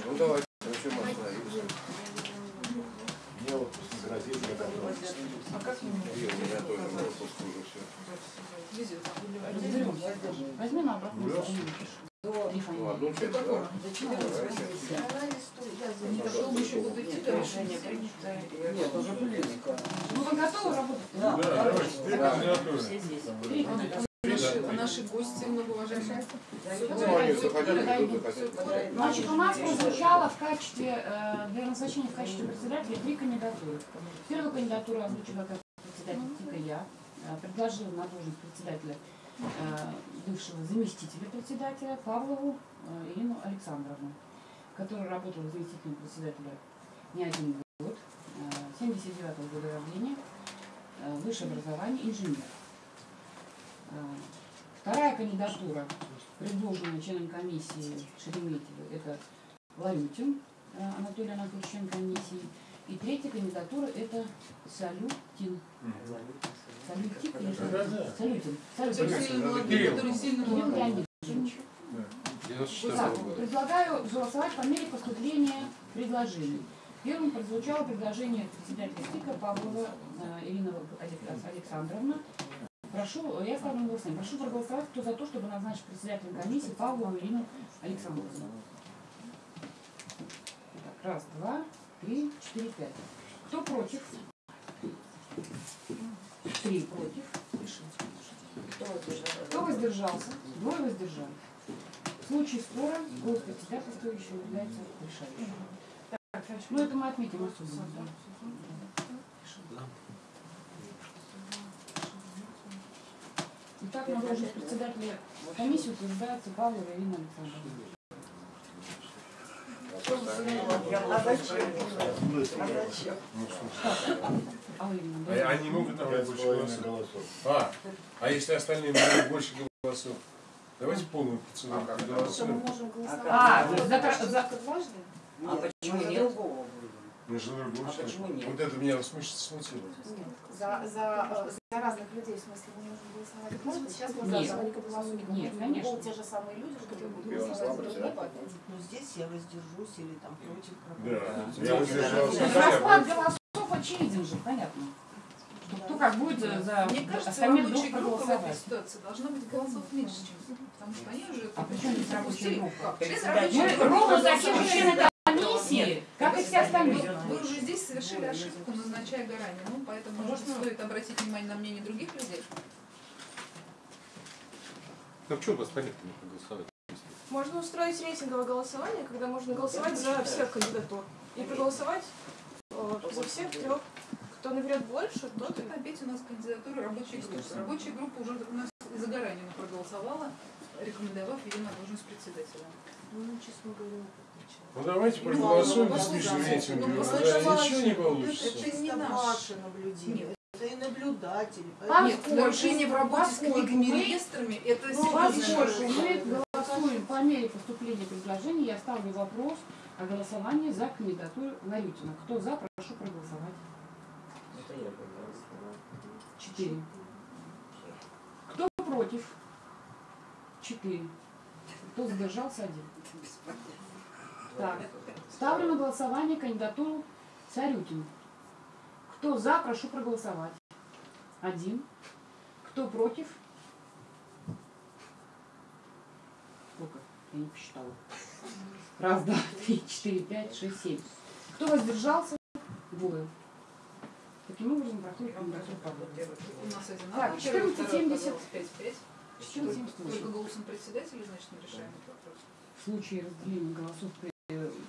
Speaker 8: Ну давайте, зачем остановиться? Мне вот
Speaker 7: А как?
Speaker 5: Возьми на обратную.
Speaker 8: Ну, одну часть, да? Давайте.
Speaker 7: Пошел бы еще буду идти дальше.
Speaker 11: Нет, уже были.
Speaker 5: Ну вы готовы работать?
Speaker 11: Да,
Speaker 10: Да,
Speaker 11: все здесь.
Speaker 7: Наши, наши гости многоуважаемые.
Speaker 3: Значит, у нас прозвучало в качестве, э, для назначения в качестве председателя три кандидатуры. Первую кандидатуру озвучила как председатель ТИКа я, э, предложила на должность председателя э, бывшего заместителя председателя Павлову Ирину Александровну, которая работала заместителем председателя не один год, э, 79 года рождения, высшее образование, инженер. Э, Вторая кандидатура, предложенная членом комиссии Шереметьева, это Ларютин э, Анатолий Анатольевич, член комиссии. И третья кандидатура это Салютин. Салютик или Салютин? Салютин.
Speaker 7: Который
Speaker 3: Салютин.
Speaker 7: молодой,
Speaker 10: Кирилл.
Speaker 7: который сильно
Speaker 3: Кирилл
Speaker 7: молодой.
Speaker 3: Леонидович.
Speaker 10: 94
Speaker 3: Так,
Speaker 10: года.
Speaker 3: предлагаю голосовать по мере поступления предложений. Первым прозвучало предложение председателя СТИКа Павлова э, Ирина Алек- Александровна. Прошу, я ставлю на голосование. Прошу проголосовать, кто за то, чтобы назначить председателем комиссии Павлову Ирину Александровну. Так, раз, два, три, четыре, пять. Кто против? Три против. Кто воздержался? Двое воздержались. В случае спора голос председательствующего является решающим. Ну это мы отметим особенно. да. Итак, на должность председателя комиссии утверждается Павлова Ирина Александровна.
Speaker 11: А зачем? А
Speaker 10: А? Они могут набрать больше голосов. А, а если остальные наберут больше голосов? Давайте полную процедуру проголосуем.
Speaker 13: можем голосовать?
Speaker 3: А, за- за-
Speaker 13: дважды?
Speaker 1: А почему
Speaker 13: за
Speaker 1: нет?
Speaker 13: Другого выбора.
Speaker 10: Между другом,
Speaker 13: А почему нет?
Speaker 10: Вот это меня смущ- смутило.
Speaker 13: Нет, за, за, за разных людей, в смысле, мы можем голосовать дважды. Сейчас мы
Speaker 3: Нет.
Speaker 13: за Вероника Белосуника.
Speaker 3: Нет,
Speaker 13: будут
Speaker 3: конечно.
Speaker 13: те же самые люди, которые будут голосовать за
Speaker 8: председатель.
Speaker 13: другого опять.
Speaker 11: Ну здесь я воздержусь или там против
Speaker 10: Да, я воздержался.
Speaker 3: Расклад голосов очевиден же, понятно. Что Кто как будет за
Speaker 7: Мне кажется, рабочая группа в этой ситуации должна быть голосов меньше, чем потому что они уже
Speaker 3: А при чем здесь рабочая группа?
Speaker 7: Члены
Speaker 3: ровно такие же
Speaker 7: проголосовали.
Speaker 3: Члены комиссии, как и все остальные.
Speaker 7: Вы уже здесь совершили ошибку, назначая Гаранину, ну, поэтому, может, стоит обратить внимание на мнение других людей.
Speaker 2: Ну почему у вас порядка не проголосовать?
Speaker 9: Можно устроить рейтинговое голосование, когда можно голосовать за всех кандидатур. И проголосовать э, за всех трех. Кто наберет больше, тот
Speaker 7: Вот это опять у нас кандидатура рабочей группы. Рабочая группа уже у нас за Гаранину проголосовала, рекомендовав ее на должность председателя.
Speaker 13: Ну, честно говоря,
Speaker 10: Ну давайте
Speaker 7: Ну,
Speaker 10: проголосуем рейтинга.
Speaker 7: ну,
Speaker 10: Да, Ничего не получится.
Speaker 7: Это
Speaker 11: Это
Speaker 7: не
Speaker 11: чисто
Speaker 7: наш.
Speaker 11: ваше наблюдение. Это и наблюдатели.
Speaker 7: Нет, нарушение в работе с это
Speaker 3: Ну, мы голосуем по мере поступления предложений, я ставлю вопрос о голосовании за кандидатуру Ларютина. Кто за, прошу проголосовать. Четыре. Кто против? Четыре. Кто задержался? Один. Так. Ставлю на голосование кандидатуру Царютина. Кто за, прошу проголосовать. Один. Кто против? Сколько? Я не посчитала. Раз, два, три, четыре, пять, шесть, семь. Кто воздержался? Двое. Таким образом проходит кандидатура Так,
Speaker 7: одна, первый, второй
Speaker 3: 1470.
Speaker 7: оказалось 5-5.
Speaker 3: 1478.
Speaker 7: Только голосом председателя, значит, мы решаем этот вопрос.
Speaker 3: В случае разделения голосов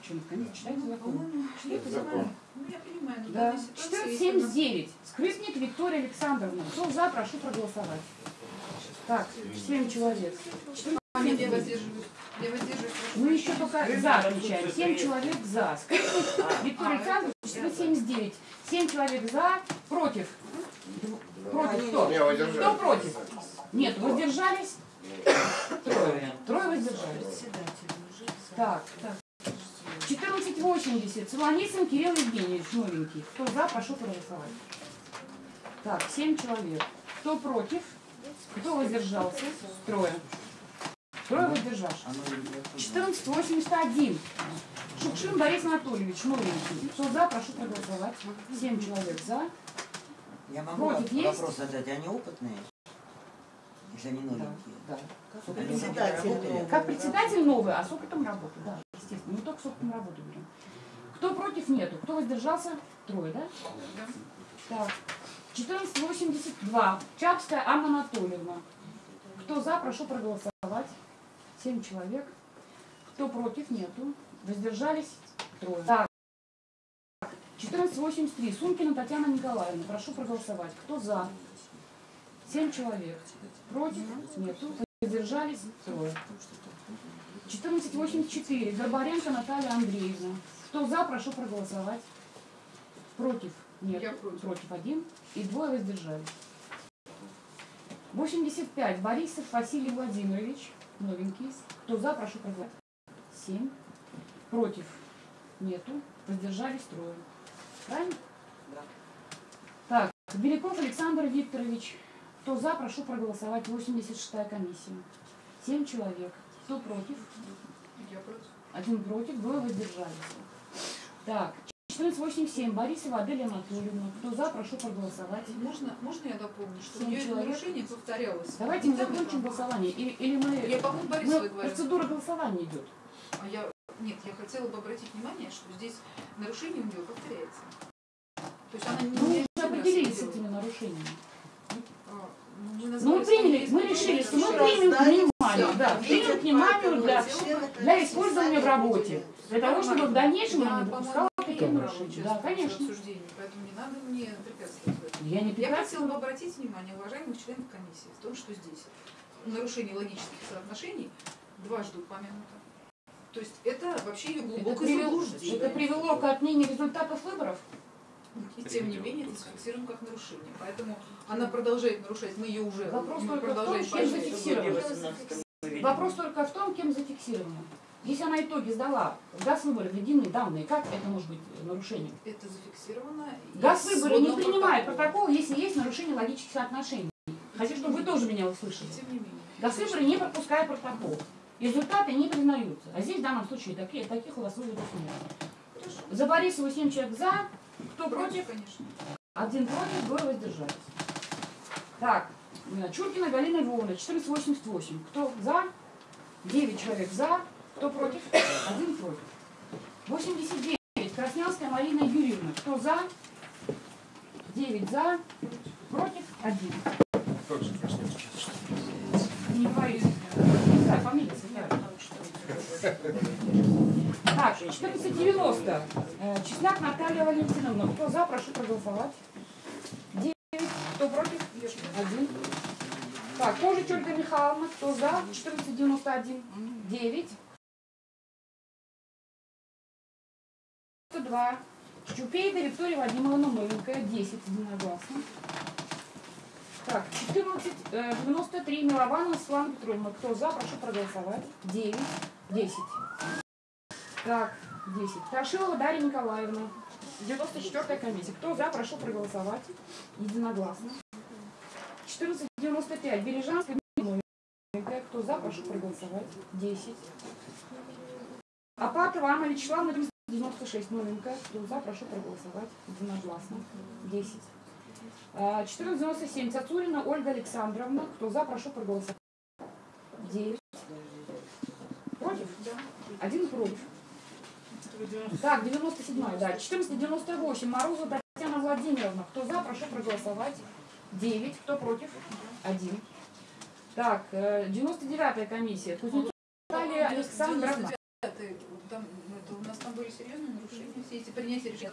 Speaker 3: членов комиссии читайте закон.
Speaker 7: По-моему,
Speaker 3: Читайте
Speaker 7: закон.
Speaker 3: закон.
Speaker 7: Ну, я понимаю, но в
Speaker 3: Да.
Speaker 7: данной ситуации... если
Speaker 3: 1479. Скрипник Виктория Александровна. Кто за, прошу проголосовать. Так, 7 человек.
Speaker 7: она- Нет, я воздерживаюсь. Я воздерживаюсь. прошу
Speaker 3: Мы еще только за отмечаем. 7 человек за. Скрипник Виктория Александровна 479. 7 человек за, против. Против кто? Кто против? Нет, воздержались? Трое. Трое воздержались. Так, так. 1480. Солоницын Кирилл Евгеньевич, новенький. Кто за, прошу проголосовать. Так, 7 человек. Кто против? Кто воздержался? Трое. Трое воздержавшись. 1481. Шукшин Борис Анатольевич, новенький. Кто за, прошу проголосовать. 7 человек за.
Speaker 1: Я могу
Speaker 3: Против есть?
Speaker 1: вопрос задать, они опытные? Если они новенькие?
Speaker 3: Да.
Speaker 1: Они уже работали?
Speaker 3: Как председатель новый, а с опытом работы, да, естественно. Не только с опытом работы берем. Кто против нету? Кто воздержался? Трое, да? Так. 1482. Чапская Анна Анатольевна. Кто за, прошу проголосовать. Семь человек. Кто против? Нету. Воздержались? Трое. Так. 1483. Сумкина Татьяна Николаевна. Прошу проголосовать. Кто за? Семь человек. Против? Нету. Воздержались? Трое. 1484. Горбаренко Наталья Андреевна. Кто за, прошу проголосовать. Против? Нет.
Speaker 7: Я против.
Speaker 3: Против один. И двое воздержались. 85. Борисов Василий Владимирович. Новенький. Кто за, прошу проголосовать. Семь. Против? Нету. Воздержались трое. Правильно?
Speaker 11: Да.
Speaker 3: Так, Беляков Александр Викторович. Кто за, прошу проголосовать. 86-я комиссия. Семь человек. Кто против?
Speaker 7: Я против.
Speaker 3: Один против, двое воздержались. Так, 1487. Борисова Аделия Анатольевна. Кто за, прошу проголосовать.
Speaker 7: Можно, можно я дополню, что у нее
Speaker 3: человек.
Speaker 7: нарушение повторялось?
Speaker 3: Давайте мы закончим голосование. Или, или мы...
Speaker 7: Я по Борисовой говорю.
Speaker 3: Процедура голосования идет.
Speaker 7: А я, нет, я хотела бы обратить внимание, что здесь нарушение у нее повторяется. То есть она не
Speaker 3: Мы уже определились с этими нарушениями.
Speaker 7: Ну, мы
Speaker 3: приняли, мы решили, что мы
Speaker 7: это
Speaker 3: примем к вниманию, да, примем к вниманию для, для использования в работе. Для того, чтобы в дальнейшем она не допускала нарушения.
Speaker 7: участвовать
Speaker 3: Да, конечно.
Speaker 7: поэтому не надо мне препятствовать.
Speaker 3: Я не
Speaker 7: Я хотела бы обратить внимание уважаемых членов комиссии в том, что здесь нарушение логических соотношений дважды упомянуто. То есть это вообще ее
Speaker 3: Это
Speaker 7: глубокое
Speaker 3: привело,
Speaker 7: заблуждение.
Speaker 3: это привело к отмене результатов выборов?
Speaker 7: И тем не менее это зафиксируем как нарушение. Поэтому она продолжает нарушать, мы ее уже
Speaker 3: Вопрос
Speaker 7: мы
Speaker 3: только в том,
Speaker 7: продолжаем
Speaker 3: чем зафиксировано.
Speaker 1: В 18
Speaker 3: Вопрос только в том, кем зафиксировано. Если она итоги сдала, газ выборы введены данные, как это может быть нарушением?
Speaker 7: Это зафиксировано. и
Speaker 3: Газ выборы не принимает
Speaker 7: протокола.
Speaker 3: протокол, если есть нарушение логических отношений. Хочу, чтобы вы тоже меня услышали.
Speaker 7: Тем не менее.
Speaker 3: Газ выборы не пропускает протокол. Результаты не признаются. А здесь в данном случае такие, таких у вас выводов нет. За Борисову 7 человек за, кто против?
Speaker 7: Конечно.
Speaker 3: Один против, двое воздержались. Так, Чуркина Галина Львовна, 1488. Кто за? 9 человек за. Кто против? Один против. 89. Краснянская Марина Юрьевна. Кто за? 9 за. Против? Один.
Speaker 10: Как же Краснянский?
Speaker 3: Не говорите. Не знаю, фамилия. Так, 1490. Э, Чеснок Наталья Валентиновна. Кто за, прошу проголосовать. 9. Кто против? Один. Так, Кожич Ольга Михайловна. Кто за? 1491. 9. 102. Щупейда Виктория Вадимовна Новенькая. 10 единогласно. Так, 14, э, 93, Милованова Светлана Петровна. Кто за, прошу проголосовать. 9, 10. Так, 10. Ташилова Дарья Николаевна. 94 комиссия. Кто за, прошу проголосовать. Единогласно. 1495. Бережанская. Кто за, прошу проголосовать. 10. Апатова Анна Вячеславовна 96. Новенькая. Кто за, прошу проголосовать. Единогласно. 10. А, 1497. Цацурина Ольга Александровна. Кто за, прошу проголосовать. 9. Против? Один против. Так, 97 да. 1498. Морозова Татьяна Владимировна. Кто за, прошу проголосовать. 9. Кто против? 1. Так, 99-я комиссия. Кузнецова Наталья Александровна.
Speaker 7: Там, это, у нас там были серьезные нарушения, все эти принятия решения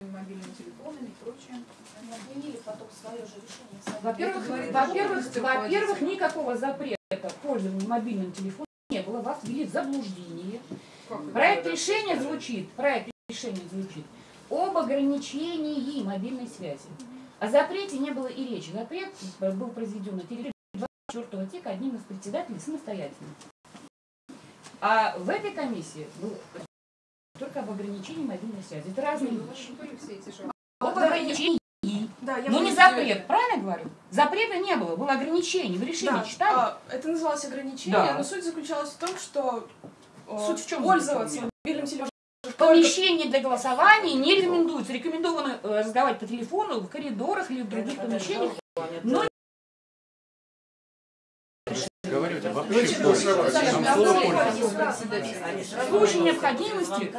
Speaker 7: мобильными телефонами и прочее.
Speaker 13: Они отменили потом свое же решение.
Speaker 3: Во-первых, во-первых,
Speaker 7: руководителя.
Speaker 3: никакого запрета пользования мобильным телефоном не было. Вас ввели в заблуждение.
Speaker 7: Это?
Speaker 3: Проект решения звучит, проект решения звучит об ограничении мобильной связи. О запрете не было и речи. Запрет был произведен на территории 24 тека одним из председателей самостоятельно. А в этой комиссии было только об ограничении мобильной связи. Это разные
Speaker 7: У вас
Speaker 3: вещи.
Speaker 7: жалобы.
Speaker 3: Об ограничении.
Speaker 9: Да, я
Speaker 3: Но не запрет, правильно я говорю? Запрета не было, было ограничение. Вы решение
Speaker 9: Да,
Speaker 3: читали?
Speaker 9: а, это называлось ограничение,
Speaker 3: Да.
Speaker 9: но суть заключалась в том, что
Speaker 3: Суть в чем
Speaker 9: пользоваться мобильным телефоном
Speaker 3: Помещение для голосования не рекомендуется. Рекомендовано э, разговаривать по телефону в коридорах или в других помещениях. Но
Speaker 9: Да,
Speaker 10: пользоваться.
Speaker 3: в случае необходимости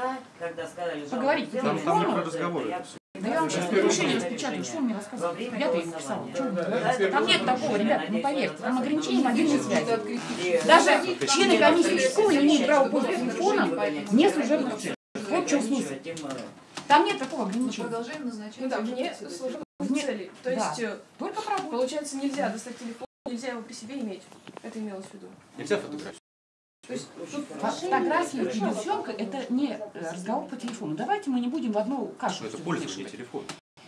Speaker 3: поговорить по телефону. Да я вам сейчас решение распечатаю, что он мне рассказывает. Я то написала. Что он говорит? Там нет такого, ребят, ну поверьте, там ограничение мобильной связи. Даже члены комиссии школы не имеют права пользоваться телефоном не служебных целей. Вот в чем смысл. Там нет такого
Speaker 7: Мы
Speaker 3: ограничения.
Speaker 7: продолжаем назначать.
Speaker 9: Ну да, вне служебных целей. То есть, э,
Speaker 3: Только про
Speaker 9: получается, нельзя достать телефон, нельзя его при себе иметь. Это имелось в виду.
Speaker 2: Нельзя фотографировать.
Speaker 9: То есть, тут
Speaker 3: Фотография и видеосъемка – это не э, разговор по телефону. Давайте мы не будем в одну кашу.
Speaker 2: Что это пользование телефона.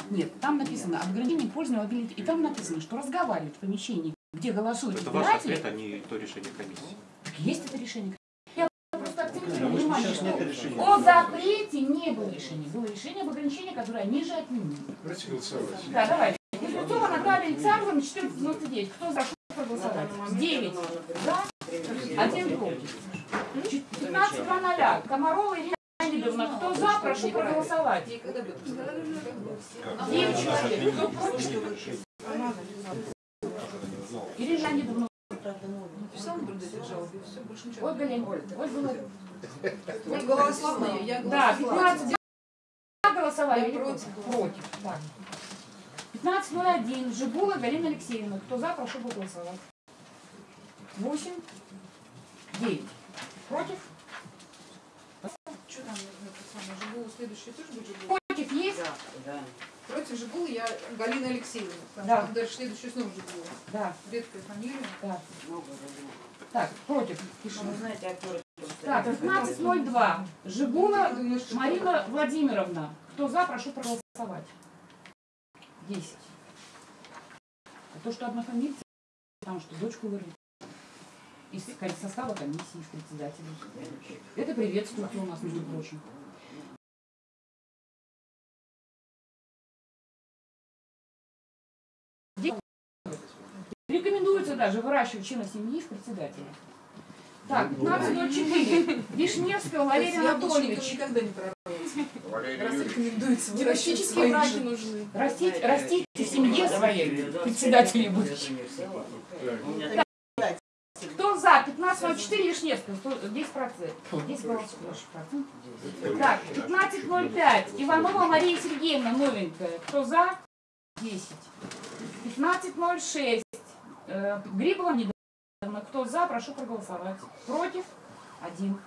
Speaker 3: Нет, там написано ограничение пользования мобильной И там написано, что разговаривать в помещении, где голосуют
Speaker 2: Это ваш
Speaker 3: избиратели,
Speaker 2: ответ, а не то решение комиссии.
Speaker 3: так есть это решение. Я просто акцентирую внимание,
Speaker 6: сейчас нет
Speaker 3: что
Speaker 6: решения.
Speaker 3: о запрете не было решения. Было решение об ограничении, которое они же отменили.
Speaker 10: Давайте голосовать.
Speaker 3: Да, давайте. Кузнецова Наталья Александровна, 1499. Кто за что проголосовать? 9 за, один против. 15 по ноля. Комарова Ирина Леонидовна. Кто за, прошу проголосовать.
Speaker 7: Ей когда будет?
Speaker 3: 9 человек. Кто против? Ирина Леонидовна. Ольга Леонидовна. Ольга
Speaker 7: я
Speaker 3: Да,
Speaker 7: голосовала.
Speaker 3: 15 за голосовали.
Speaker 7: Против.
Speaker 3: Против. Так. 15.01. Жигула Галина Алексеевна. Кто за, прошу проголосовать. 8. 9. Против?
Speaker 7: Что там, самое, Жигулу следующий тоже будет Жигула?
Speaker 3: Против есть?
Speaker 1: Да.
Speaker 7: Против Жигулы я Галина Алексеевна.
Speaker 3: Да.
Speaker 7: дальше следующий снова Жигула.
Speaker 3: Да.
Speaker 7: Редкая фамилия.
Speaker 3: Да.
Speaker 1: Много разных.
Speaker 3: Так, против.
Speaker 1: Ну, вы знаете, актеры...
Speaker 3: Так, 15.02. Жигула Марина Владимировна. Кто за, прошу проголосовать. 10. А то, что одна фамилия, потому что дочку вырвали. Из состава комиссии, из председателя. Это приветствуется у нас, между прочим. Рекомендуется даже выращивать члена семьи из председателя. Так, 15.04. Вишневского Валерий Анатольевич.
Speaker 5: рекомендуется
Speaker 9: Династические браки нужны.
Speaker 3: Растите, растите семье своей, председателей будущих. Кто за? 15.04 Вишневского, 10 процентов. 10 голосов. Так, 15.05 Иванова Мария Сергеевна, новенькая. Кто за? 10. 15.06 э, Грибова Недовна. Кто за? Прошу проголосовать. Против? Один.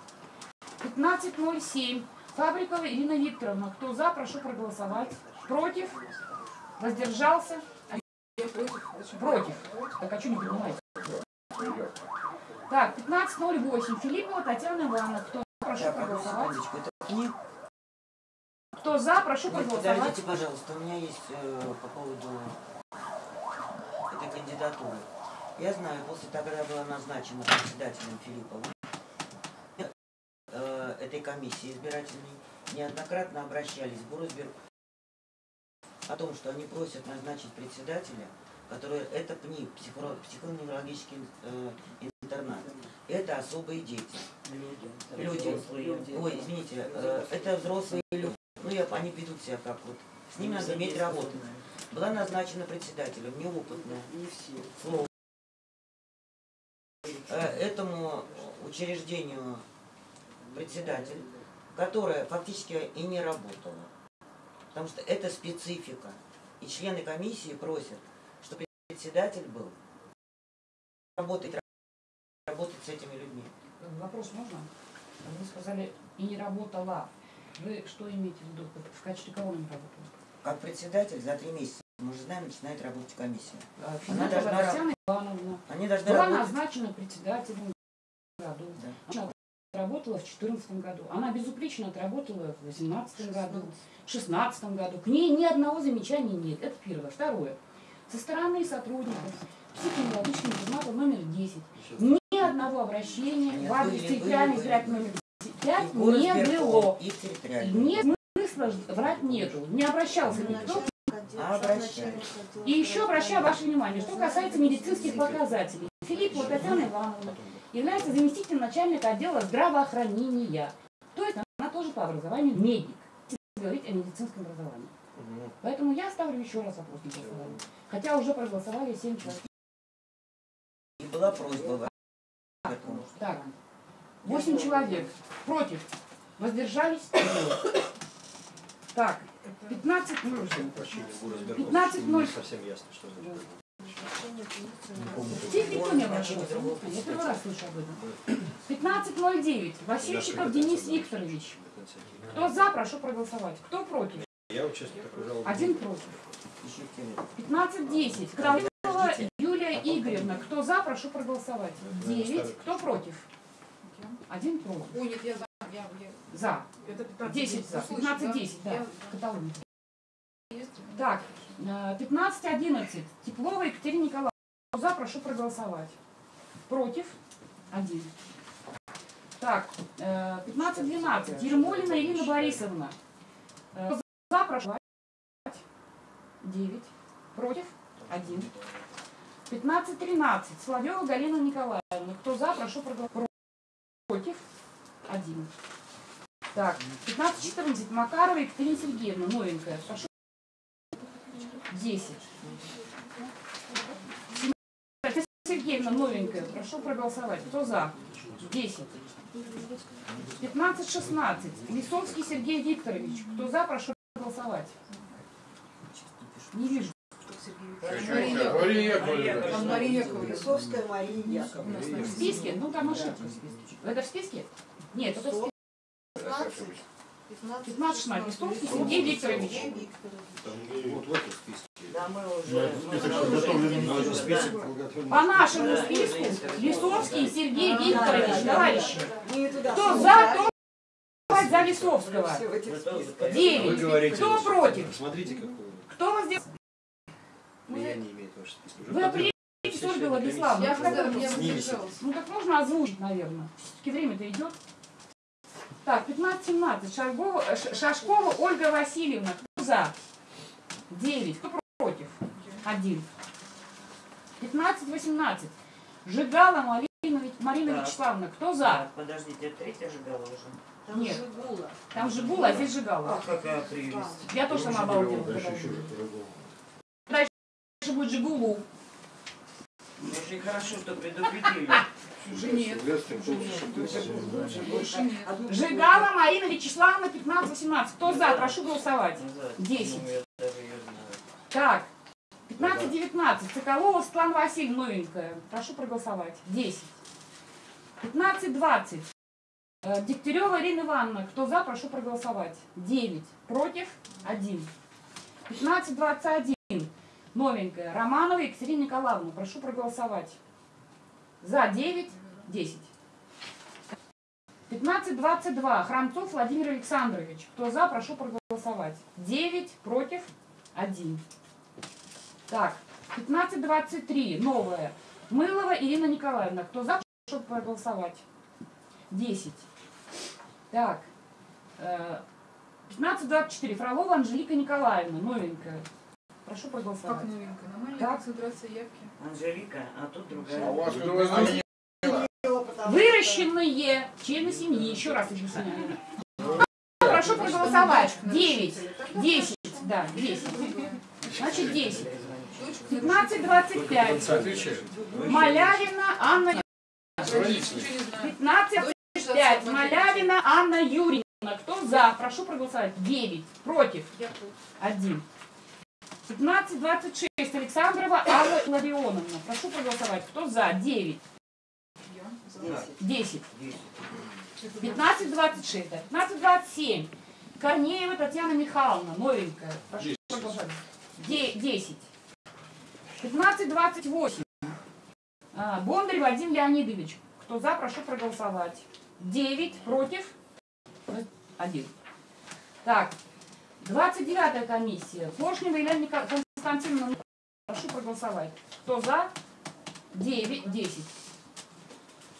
Speaker 3: 15.07 Фабрикова Ирина Викторовна. Кто за? Прошу проголосовать. Против? Воздержался? Против. Так, а что не принимаете? Так, 15.08. Филиппова Татьяна Ивановна. Кто за? Прошу проголосовать. Кто за? Прошу
Speaker 1: Нет,
Speaker 3: проголосовать.
Speaker 1: подождите, пожалуйста, у меня есть э, по поводу этой кандидатуры. Я знаю, после того, когда была назначена председателем Филиппова, э, этой комиссии избирательной, неоднократно обращались в Горосберг о том, что они просят назначить председателя, который это ПНИ, психо- психоневрологический э. Это особые дети. Люди. Ой, извините, э, это взрослые люди. Ну, я, они ведут себя как вот. С ними надо иметь работу. Была назначена председателем, неопытная. Слово. Э, Этому учреждению председатель, которая фактически и не работала. Потому что это специфика. И члены комиссии просят, чтобы председатель был работать, работать с этими людьми.
Speaker 3: Вопрос можно? Вы сказали, и не работала. Вы что имеете в виду? В качестве кого не работала?
Speaker 1: Как председатель за три месяца, мы же знаем, начинает работать комиссия.
Speaker 3: А,
Speaker 1: Она должна
Speaker 3: Татьяна Ивановна
Speaker 1: Они должны
Speaker 3: была
Speaker 1: работать.
Speaker 3: назначена председателем в году. Она работала в 2014 году. Она безупречно отработала в 2018 году, в 2016 году. К ней ни одного замечания нет. Это первое. Второе. Со стороны сотрудников психоневрологического интерната номер 10 ни одного обращения
Speaker 1: Нет,
Speaker 3: в адрес избирательный номер 5
Speaker 1: И в
Speaker 3: не было. Нет смысла врать нету. Не обращался никто.
Speaker 1: А.
Speaker 3: И еще обращаю ваше внимание, что касается медицинских показателей. Филиппова Татьяна Ивановна является заместителем начальника отдела здравоохранения. То есть она тоже по образованию медик. Говорить о медицинском образовании. Поэтому я ставлю еще раз вопрос на голосование. Хотя уже проголосовали 7 человек.
Speaker 1: И была просьба.
Speaker 3: Так, 8 человек против. Воздержались? Так, 15 15
Speaker 6: Не совсем ясно, что.
Speaker 3: Здесь никто не обращался. Я первый раз слышу об этом. 15.09. Васильчиков Денис Викторович. Кто за, прошу проголосовать. Кто против?
Speaker 6: Я.
Speaker 3: Один против. 15.10. Кралова Юлия Игоревна. Кто за, прошу проголосовать. 9. Кто против? Один против.
Speaker 5: Ой, нет, я за. Я, я.
Speaker 3: За.
Speaker 5: Это 15
Speaker 3: 10 за.
Speaker 5: Услышь,
Speaker 3: 15-10, да.
Speaker 5: Я-
Speaker 3: Каталония. Так, э, 15-11. Теплова Екатерина Николаевна. Кто За, прошу проголосовать. Против? Один. Так, э, 15-12. Ермолина Ирина Борисовна. Э, За, прошу. 9. Против? Один. 15-13. Соловьева Галина Николаевна. Кто за, прошу проголосовать. Против? Один. Так, 15-14. Макарова Екатерина Сергеевна, новенькая. Прошу. 10. Екатерина Сергеевна, новенькая. Прошу проголосовать. Кто за? 10. 15-16. Лисовский Сергей Викторович. Кто за, прошу проголосовать. Не вижу.
Speaker 10: Мария Мария
Speaker 5: Мария
Speaker 11: Мария Яковлевна.
Speaker 3: В списке? Ну, там ошибка в списке. Это в списке? Нет, это в списке. 15-16. Лисовский Сергей Викторович.
Speaker 6: Вот в этом списке.
Speaker 11: Да, мы уже...
Speaker 6: Список.
Speaker 3: По нашему списку Лисовский Сергей Викторович, товарищи. Кто за, кто за Лисовского?
Speaker 11: Все в этих списках.
Speaker 6: Вы
Speaker 3: Девять.
Speaker 6: говорите,
Speaker 3: Кто
Speaker 6: вот,
Speaker 3: против?
Speaker 6: Посмотрите, какой
Speaker 3: Кто вас
Speaker 6: влияние имеет ваш список.
Speaker 3: Вы есть Ольга Владиславовна.
Speaker 7: Я
Speaker 3: Как это. Ну так можно озвучить, наверное. Все-таки время-то идет. Так, 15-17. Шаргова, э, Ш- Шашкова Ольга Васильевна. Кто за? 9. Кто против? 1. 15-18. Жигала Марина, Марина. Вячеславовна. Кто за?
Speaker 1: Так, подождите, третья жигала уже.
Speaker 3: Там Нет. Там Жигула, а здесь Жигала.
Speaker 1: Ах, какая прелесть.
Speaker 3: Я тоже сама обалдела. Дальше будет Жигулу.
Speaker 1: Очень хорошо, что предупредили.
Speaker 3: Нет. Жигала Марина Вячеславовна 15-18. Кто за? Прошу голосовать. 10.
Speaker 1: Ну.
Speaker 3: Так. 15-19. Соколова Светлана Васильевна новенькая. Прошу проголосовать. 10. 15-20. Э, Дегтярева Ирина Ивановна. Кто за? Прошу проголосовать. 9. Против? 1. 15-21. Новенькая. Романова Екатерина Николаевна. Прошу проголосовать. За 9. 10. 15-22. Храмцов Владимир Александрович. Кто за? Прошу проголосовать. 9. Против? 1. Так. 15-23. Новая. Мылова Ирина Николаевна. Кто за? Прошу проголосовать. 10. Так. Э, 15-24. Фролова Анжелика Николаевна. Новенькая. Прошу проголосовать.
Speaker 7: Как новенькая? Нормальная
Speaker 3: Так.
Speaker 7: концентрация явки.
Speaker 1: Анжелика, а тут другая.
Speaker 8: А у вас возьмет?
Speaker 3: Выращенные члены семьи. Еще раз объясняю. Прошу проголосовать. 9. 10. Да, 10. Значит, 10. 15-25.
Speaker 10: Отвечает.
Speaker 3: Малявина Анна.
Speaker 10: Родители.
Speaker 3: 15-5. Малявина Анна Юрьевна. Кто за? Прошу проголосовать. 9. Против. 1. 15-26. Александрова Алла Ларионовна. Прошу проголосовать. Кто за? 9. 10. 15-26. да. 15-27. Корнеева Татьяна Михайловна. Новенькая. Прошу проголосовать. Де- 10. 15-28. А, Бондарь Вадим Леонидович. Кто за, прошу проголосовать. 9 против. 1. Так. 29 комиссия. Поршнева Елена Константиновна. Прошу проголосовать. Кто за? 9, 10.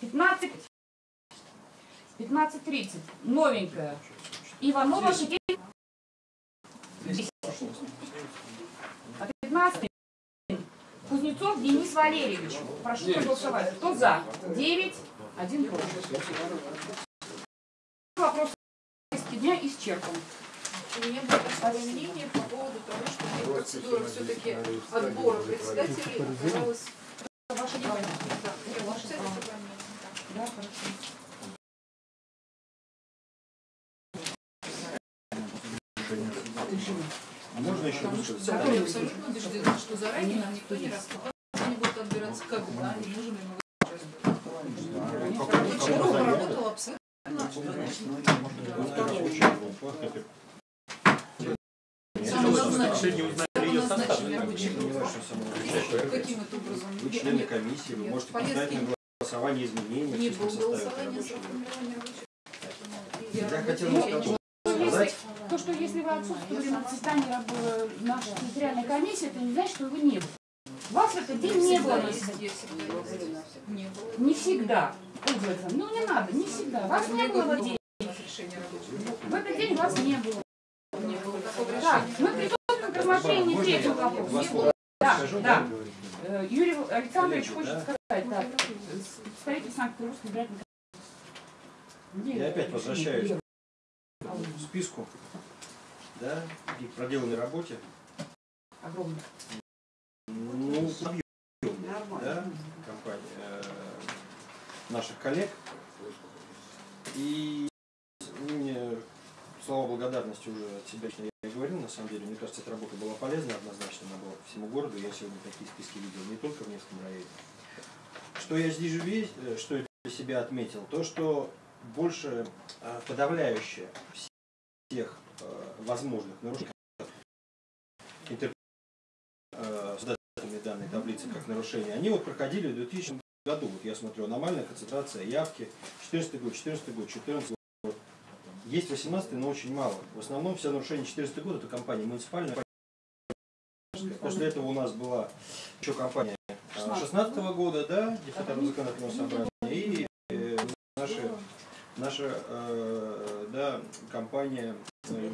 Speaker 3: 15. 15.30. Новенькая. Иванова Сергей. 10. А 15. Кузнецов Денис Валерьевич. Прошу проголосовать. Кто за? 9, 1 против. Вопрос дня исчерпан.
Speaker 7: У меня было такое мнение по поводу того, что процедура все-таки отбора председателей оказалась...
Speaker 3: Ваше дело.
Speaker 7: Да,
Speaker 3: хорошо.
Speaker 6: А можно еще
Speaker 7: Потому что
Speaker 6: высказаться?
Speaker 7: да, я абсолютно убеждена, что заранее нам никто не рассказал, они будут отбираться когда, и можем ли мы участвовать. Группа работала абсолютно.
Speaker 2: Сегодня узнали ее состав.
Speaker 7: Каким-то образом.
Speaker 6: Вы члены комиссии, вы можете поставить на голосование изменения
Speaker 7: Не
Speaker 6: в
Speaker 7: было
Speaker 6: составе
Speaker 7: голосования.
Speaker 6: Я хотел сказать,
Speaker 3: то, что если вы отсутствовали на заседании нашей территориальной комиссии, это не значит, что его не было. Вас в этот день не было.
Speaker 7: Не
Speaker 3: всегда. Ну не надо, не всегда. Вас не было в этот день.
Speaker 7: Решение.
Speaker 3: В этот день вас не было.
Speaker 7: Решения.
Speaker 3: мы приступим к рассмотрению третьего вопроса. Да, да. Э, Юрий Александрович хочет сказать, так, представитель Санкт-Петербургской избирательной
Speaker 6: я опять возвращаюсь к списку, да, и к проделанной работе.
Speaker 3: Огромный.
Speaker 6: Ну, объемной, да, компания э, наших коллег. И слова благодарности уже от себя я говорил, на самом деле. Мне кажется, эта работа была полезна однозначно, она была всему городу. Я сегодня такие списки видел, не только в Невском районе. Что я здесь весь, э, что я для себя отметил, то, что больше э, подавляющее всех э, возможных нарушений интерпретации создателями данной таблицы как нарушения, они вот проходили в 2000 году. Вот я смотрю, аномальная концентрация явки, 14 год, 14 год, 14 год. Есть 18 но очень мало. В основном все нарушения 14 года это компания муниципальная. После этого у нас была еще компания 16 года, да, депутатов законодательного собрания, и э, наша, наша э, да, компания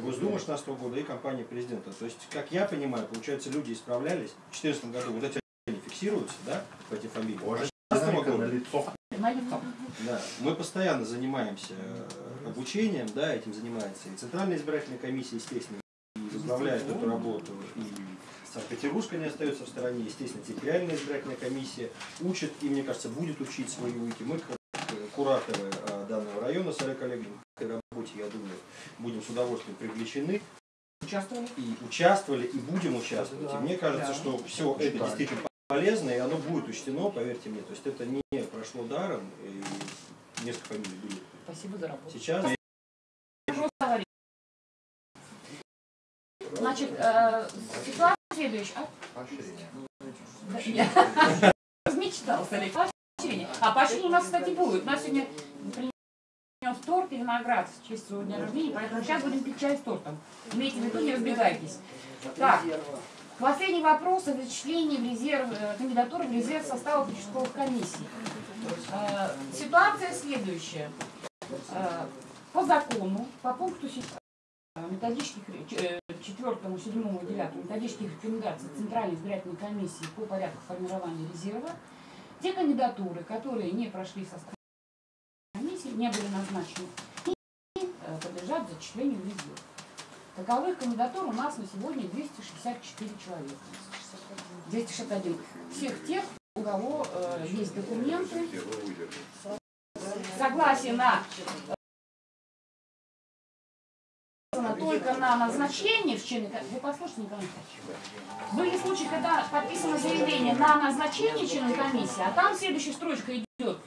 Speaker 6: Госдума 16 года и компания президента. То есть, как я понимаю, получается, люди исправлялись. В 2014 году вот эти они фиксируются, да, по этим фамилиям.
Speaker 4: Боже,
Speaker 6: 16
Speaker 4: динамика
Speaker 6: года.
Speaker 4: на лицо.
Speaker 6: Да, мы постоянно занимаемся э, обучением, да, этим занимается и Центральная избирательная комиссия, естественно, и возглавляет эту работу, и Санкт-Петербургская не остается в стороне, естественно, территориальная избирательная комиссия учит, и, мне кажется, будет учить свои уйти. Мы, как э, кураторы э, данного района с Олег Олеговичем, к этой работе, я думаю, будем с удовольствием привлечены.
Speaker 3: Участвовали?
Speaker 6: И участвовали, и будем участвовать. И мне кажется,
Speaker 3: Да.
Speaker 6: что все это действительно полезно, и оно будет учтено, поверьте мне. То есть это не прошло даром, и несколько фамилий были.
Speaker 3: Спасибо за работу.
Speaker 6: Сейчас.
Speaker 3: Значит, э, ситуация следующая. А?
Speaker 4: Поощрение.
Speaker 3: Да, я размечтался, Олег. Поощрение. А поощрение у нас, кстати, будет. У нас сегодня принес торт и виноград в честь своего дня рождения, поэтому сейчас будем пить чай с тортом. Имейте в виду, не разбегайтесь. Так, последний вопрос о зачислении в резерв, э, кандидатуры в резерв состава участковых комиссий. Э, Ситуация следующая. Э, По закону, по пункту методических, э, четвертому, седьмому, девятому методических рекомендаций Центральной избирательной комиссии по порядку формирования резерва, те кандидатуры, которые не прошли состав комиссии, не были назначены, подлежат зачислению в резерв. Таковых кандидатур у нас на сегодня 264 человека. 261. Всех тех, у кого э, есть документы, согласие на э, только на назначение в члены Вы послушайте, Николай. Были случаи, когда подписано заявление на назначение члена комиссии, а там следующая строчка идет.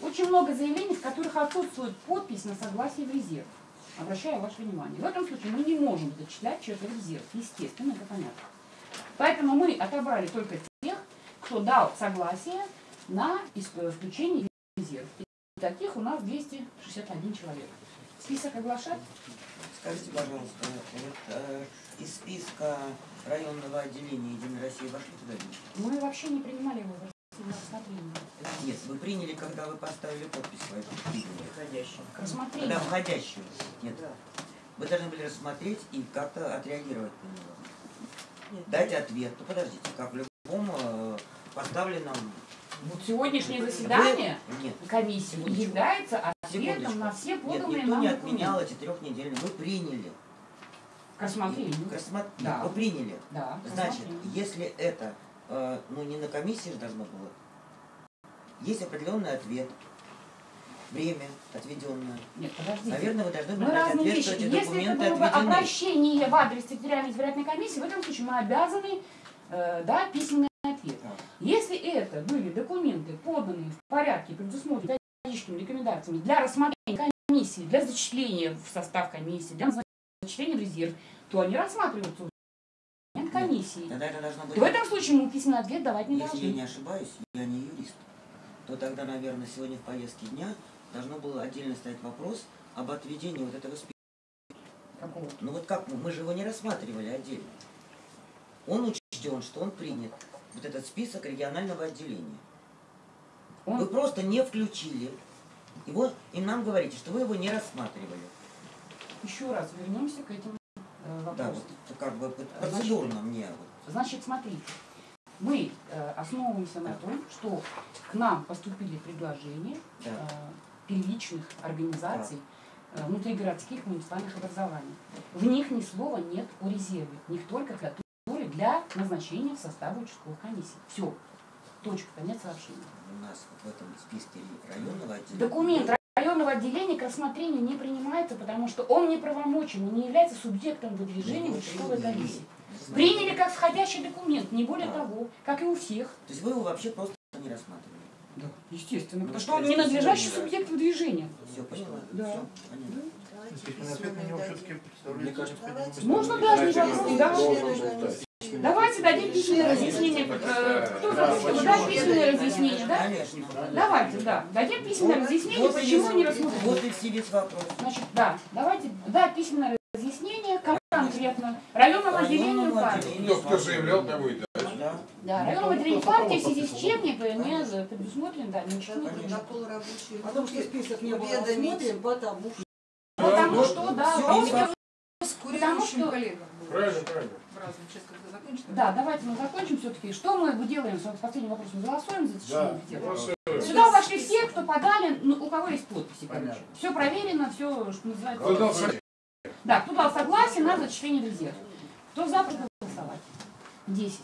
Speaker 3: Очень много заявлений, в которых отсутствует подпись на согласие в резерв. Обращаю ваше внимание. В этом случае мы не можем зачислять в резерв. Естественно, это понятно. Поэтому мы отобрали только тех, кто дал согласие на включение в резерв. И таких у нас 261 человек. Список оглашать?
Speaker 1: Скажите, пожалуйста, вот э, из списка районного отделения Единой России вошли туда?
Speaker 3: Мы вообще не принимали его в.
Speaker 1: Нет, вы приняли, когда вы поставили подпись свою. Входящую.
Speaker 3: К рассмотрению.
Speaker 1: Да, входящую. Нет. Вы должны были рассмотреть и как-то отреагировать на него. Дать ответ. Ну подождите, как в любом э, поставленном...
Speaker 3: Вот сегоднее заседание
Speaker 1: Вы- Нет.
Speaker 3: комиссии является ответом
Speaker 1: Секундочку.
Speaker 3: на все
Speaker 1: Нет,
Speaker 3: поданные
Speaker 1: никто
Speaker 3: нам
Speaker 1: не отменял эти трехнедельные. Вы приняли.
Speaker 3: К рассмотрению.
Speaker 1: К рассмо-
Speaker 3: Да.
Speaker 1: Вы приняли.
Speaker 3: Да,
Speaker 1: Значит, если это, э, ну не на комиссии же должно было, есть определенный ответ, время отведенное.
Speaker 3: Нет, подождите.
Speaker 1: Наверное, вы должны были дать ответ,
Speaker 3: вещи.
Speaker 1: что эти
Speaker 3: Если это
Speaker 1: документы
Speaker 3: было бы
Speaker 1: отведены.
Speaker 3: обращение в адрес территориальной избирательной комиссии, в этом случае мы обязаны э, дать письменный ответ. Если это были документы, поданные в порядке, предусмотренные методическими рекомендациями для рассмотрения комиссии, для зачисления в состав комиссии, для зачисления в резерв, то они рассматриваются нет комиссии.
Speaker 1: Тогда это должно быть...
Speaker 3: В этом случае мы письменный ответ давать не
Speaker 1: Если
Speaker 3: должны.
Speaker 1: я не ошибаюсь, я не юрист, то тогда, наверное, сегодня в повестке дня должно было отдельно стоять вопрос об отведении вот этого списка.
Speaker 3: Какого?
Speaker 1: Ну вот как мы? Мы же его не рассматривали отдельно. Он учтен, что он принят. Вот этот список регионального отделения. Вы просто не включили его, и нам говорите, что вы его не рассматривали.
Speaker 3: Еще раз вернемся к этим э,
Speaker 1: Да,
Speaker 3: вопросам.
Speaker 1: вот как бы процедурно мне. Вот.
Speaker 3: Значит, смотрите, мы э, основываемся на том, что к нам поступили предложения
Speaker 1: Да.
Speaker 3: э, первичных организаций э, внутригородских муниципальных образований. В них ни слова нет о резерве, в них только которые для назначения в состав участковых комиссий. Все. Точка, конец сообщения.
Speaker 1: У нас вот в этом списке районного отделения.
Speaker 3: Документ отделения к рассмотрению не принимается, потому что он не правомочен и не является субъектом выдвижения в участковой комиссии. Приняли как входящий документ, не более того, как и у всех.
Speaker 1: То есть вы его вообще просто не рассматривали?
Speaker 3: Да, естественно,
Speaker 1: Ну,
Speaker 3: потому
Speaker 1: то
Speaker 3: что он не надлежащий
Speaker 1: сегодня, да.
Speaker 3: субъект выдвижения.
Speaker 1: Все, поняла?
Speaker 3: Да.
Speaker 1: Всё, понятно.
Speaker 4: Ответ на него все-таки представляет.
Speaker 3: Можно дать вопрос, да? Давайте дадим письменное разъяснение. Э, Кто захочет дать письменное разъяснение, да?
Speaker 1: Конечно.
Speaker 3: Давайте, да. Дадим письменное разъяснение, почему не рассмотрели.
Speaker 1: Вот и все весь вопрос.
Speaker 3: Значит, да, давайте, да, письменное разъяснение, кому конкретно, районному отделению партии.
Speaker 10: Кто, кто заявлял, того и дать.
Speaker 1: Да.
Speaker 3: Да, районовое отделение партии в связи с чем не, не предусмотрено, да, ничего.
Speaker 11: Протокол рабочей
Speaker 15: Потому что список не был
Speaker 11: уведомить.
Speaker 15: рассмотрен, потому что...
Speaker 3: Потому что, да,
Speaker 7: Всё,
Speaker 3: потому что-
Speaker 7: с
Speaker 3: потому
Speaker 7: курирующим
Speaker 3: что-
Speaker 7: коллегам.
Speaker 10: Правильно, правильно.
Speaker 7: Разом, сейчас когда закончится.
Speaker 3: Да, давайте мы закончим все-таки. Что мы делаем? с Последним вопросом голосуем за течение
Speaker 10: Да, голосуем.
Speaker 3: Сюда вошли все, кто подали, ну, у кого есть подписи, короче.
Speaker 10: Понятно.
Speaker 3: Все проверено, все, что называется.
Speaker 10: Кто дал согласие?
Speaker 3: Да, кто дал согласие на зачисление в резерв. Кто за, голосовать. Десять.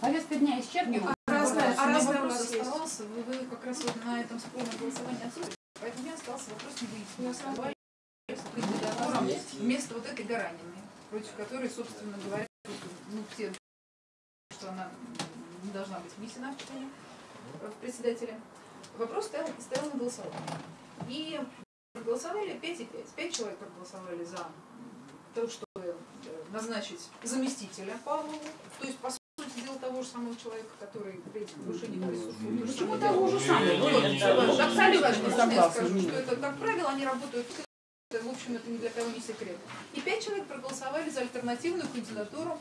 Speaker 3: Повестка дня исчерпана.
Speaker 7: А разное, а разный
Speaker 9: у
Speaker 7: вопрос
Speaker 9: нас есть.
Speaker 7: оставался. Вы, вы как раз вот на этом спорном голосовании отсутствуете. Поэтому у меня остался вопрос не выяснить. Давай кандидатурам вместо вот этой Гараниной, против которой, собственно говоря, ну, все, что она не должна быть внесена в чтение э, в председателя. Вопрос стоял, стоял на голосование. И проголосовали 5 и 5. 5 человек проголосовали за то, чтобы э, назначить заместителя Павлову, то есть, по сути дела, того же самого человека, который при этих повышениях присутствует.
Speaker 3: Почему того же самого?
Speaker 7: Ну, Абсолютно
Speaker 3: не
Speaker 7: я скажу, что это, как правило, они работают, в общем, это ни для кого не секрет. И пять человек проголосовали за альтернативную кандидатуру.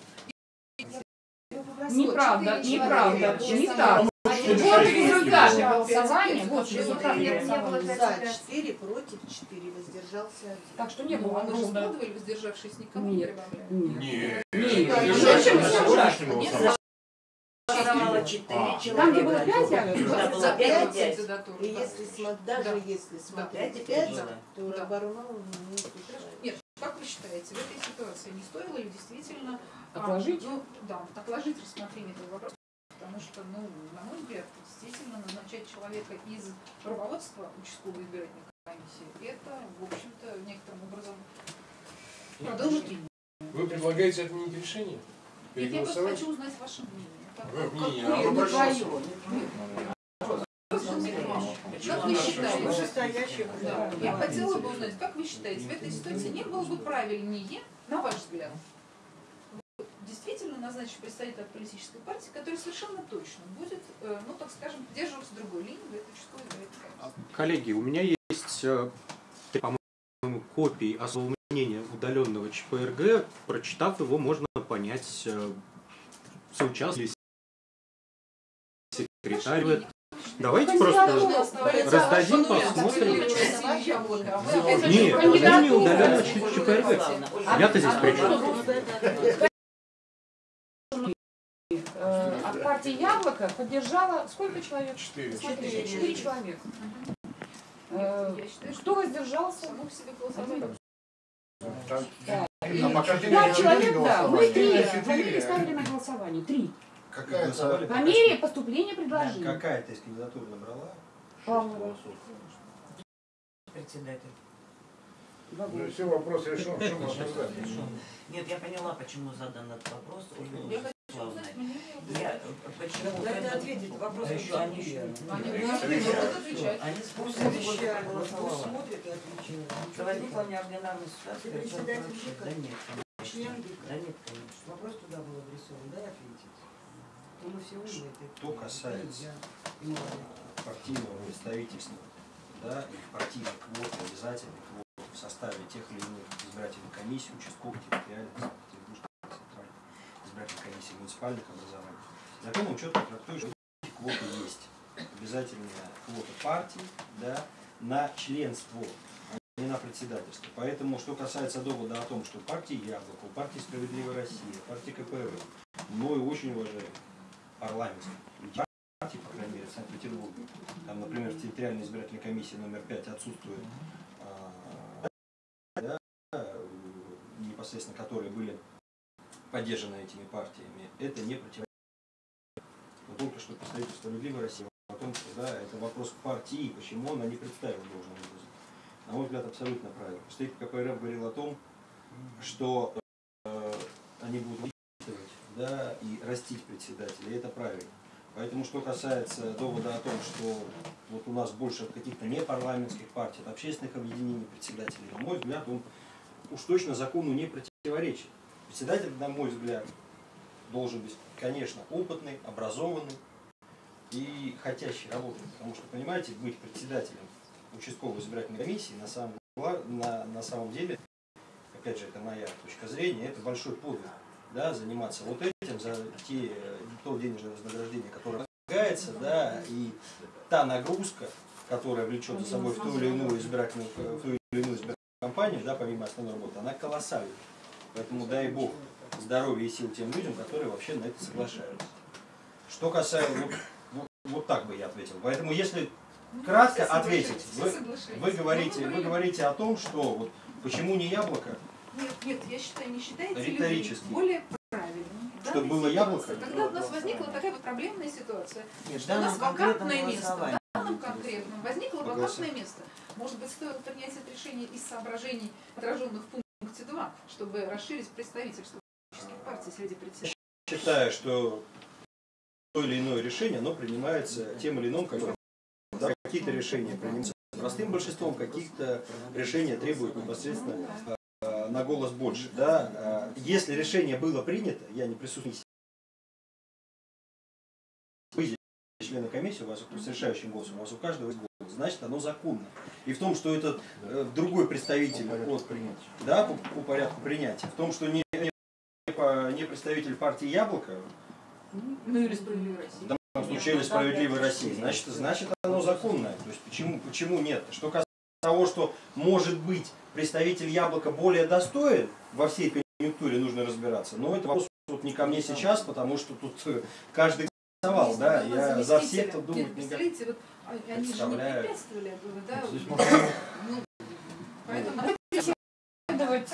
Speaker 3: Неправда, неправда, не так. Вот результаты голосования, вот результаты
Speaker 15: Нет, не было
Speaker 3: голосования.
Speaker 15: за 4, против 4, воздержался один.
Speaker 3: Так что не
Speaker 7: Ну,
Speaker 3: было
Speaker 7: а мы же
Speaker 3: ровно.
Speaker 7: складывали, воздержавшись, никому не
Speaker 3: Нет.
Speaker 7: прибавляли.
Speaker 10: Нет.
Speaker 3: Нет. Нет.
Speaker 1: Четыре
Speaker 10: А.
Speaker 1: человека.
Speaker 3: Там, где было пять, я говорю,
Speaker 1: Да,
Speaker 3: да?
Speaker 1: было
Speaker 7: За
Speaker 1: пять.
Speaker 7: первую кандидатуру.
Speaker 15: И если даже
Speaker 7: Да.
Speaker 15: если смотреть
Speaker 1: Пять и
Speaker 15: 5,
Speaker 1: пять было.
Speaker 15: то
Speaker 7: Да.
Speaker 15: Барунов не.
Speaker 7: Нет, как вы считаете, в этой ситуации не стоило ли действительно а,
Speaker 3: Отложить?
Speaker 7: ну, да, отложить рассмотрение этого вопроса, потому что, ну, на мой взгляд, действительно назначать человека из руководства участковой избирательной комиссии, это, в общем-то, некоторым образом продолжит линию.
Speaker 10: Вы предлагаете отменить решение?
Speaker 7: Нет, я просто хочу узнать ваше мнение.
Speaker 10: Оно
Speaker 7: не твое. Как вы считаете? Да. Я хотела бы узнать, как вы считаете, в этой ситуации не было бы правильнее, на ваш взгляд, действительно назначить представителя политической партии, который совершенно точно будет, э, ну, так скажем, придерживаться другой линии в этой участковой комиссии?
Speaker 2: Коллеги, у меня есть, э, по-моему, копии особого мнения удаленного ЧПРГ. Прочитав его, можно понять, э, соучаствовали ли секретарь. Давайте просто раздадим, посмотрим. Нет, это не удаленного ЧПРГ. Я-то здесь при чем?
Speaker 3: От партии Яблоко поддержала сколько человек?
Speaker 10: Четыре.
Speaker 3: Четыре человека. Э, Кто воздержался?
Speaker 10: Там-
Speaker 3: Да.
Speaker 10: А пока
Speaker 3: человек, да. Мы три. Фамилии ставили на голосование. Три.
Speaker 8: Какая-то...
Speaker 3: По мере поступления предложений.
Speaker 6: Какая-то из кандидатур набрала?
Speaker 1: Председатель.
Speaker 10: Ну, все, вопрос решен. Что?
Speaker 1: Нет, я поняла, почему задан этот вопрос. Ольга
Speaker 7: Я.
Speaker 1: Я э, почему это-
Speaker 15: ответить, вопрос
Speaker 1: А еще они еще
Speaker 7: Они
Speaker 15: Пусть
Speaker 1: спустя
Speaker 15: отвечает, пусть
Speaker 1: голосовала.
Speaker 15: и.
Speaker 1: Что возникла неординарная ситуация? Да нет, конечно. Да нет, конечно.
Speaker 15: Вопрос туда был адресован, дай ответить. То мы все умные. ты-
Speaker 6: Что касается партийного представительства, да, и партийной квоты, обязательной квоты в составе тех или иных избирательных комиссий, участковых, территориальных, центральных избирательных комиссий, муниципальных образований. Закон четко трактует, что эти квоты есть. Обязательная квота партии да, на членство, а не на председательство. Поэтому, что касается довода о том, что партии Яблоко, партии Справедливая Россия, партии КПРФ, мною очень уважаемые парламентские партии, по крайней мере, в Санкт-Петербурге. Там, например, в территориальной избирательной комиссии номер 5 отсутствует а, да, непосредственно которые были поддержаны этими партиями, это не противоречит. Но только что представитель справедливой России о том, что да, это вопрос партии, почему она не представила должным образом. На мой взгляд, абсолютно правильно. Представитель КПРФ говорил о том, что э, они будут да, и растить председателя, и это правильно. Поэтому, что касается довода о том, что вот у нас больше каких-то непарламентских партий, от общественных объединений председателей, на мой взгляд, он уж точно закону не противоречит. Председатель, на мой взгляд, должен быть, конечно, опытный, образованный и хотящий работать. Потому что, понимаете, быть председателем участковой избирательной комиссии на самом, на, на самом деле, опять же, это моя точка зрения, это большой подвиг, да, заниматься вот этим, за те, э, то денежное вознаграждение, которое предлагается, да, и та нагрузка, которая влечет за собой в ту или иную избирательную, в ту или иную избирательную кампанию, да, помимо основной работы, она колоссальна. Поэтому дай бог здоровья и сил тем людям, которые вообще на это соглашаются. Что касается, вот, вот, вот так бы я ответил. Поэтому если кратко
Speaker 7: все
Speaker 6: ответить, вы, вы говорите,
Speaker 7: Ну,
Speaker 6: вы- говорите о том, что вот почему не яблоко,
Speaker 7: Нет, нет, я считаю, не считаете ли вы более правильным.
Speaker 6: Чтобы было
Speaker 7: ситуации,
Speaker 6: яблоко?
Speaker 7: Когда у нас возникла такая вот проблемная ситуация,
Speaker 1: Нет,
Speaker 7: что у нас вакантное место, в данном конкретном возникло вакантное место. Может быть, стоило принять это решение из соображений, отраженных в пункте 2, чтобы расширить представительство политических партий среди председателей.
Speaker 6: считая, что то или иное решение, оно принимается тем или иным, как да, какие-то решения принимаются простым большинством, какие-то решения требуют непосредственно э, на голос больше. Да? Э, Если решение было принято, я не присутствую вы здесь члены комиссии, у вас с решающим голосом, у вас у каждого есть голос, значит оно законно. И в том, что это э, другой представитель от да, по, по порядку принятия, в том, что не, не, по- не представитель партии Яблоко,
Speaker 7: Ну или справедливая Россия.
Speaker 6: в данном случае или справедливой России, значит, значит оно законное. То есть почему, почему нет? Что касается того, что может быть представитель яблока более достоин, во всей конъюнктуре нужно разбираться. Но это вопрос вот не ко мне сейчас, потому что тут э, каждый голосовал, да, я за
Speaker 7: заместителя.
Speaker 6: всех-то
Speaker 7: Нет,
Speaker 6: думать не
Speaker 7: представляете, вот они же не
Speaker 6: Представляю.
Speaker 7: препятствовали этому, да?
Speaker 6: Здесь
Speaker 7: вот.
Speaker 6: можно-
Speaker 7: Ну, Поэтому
Speaker 9: Давайте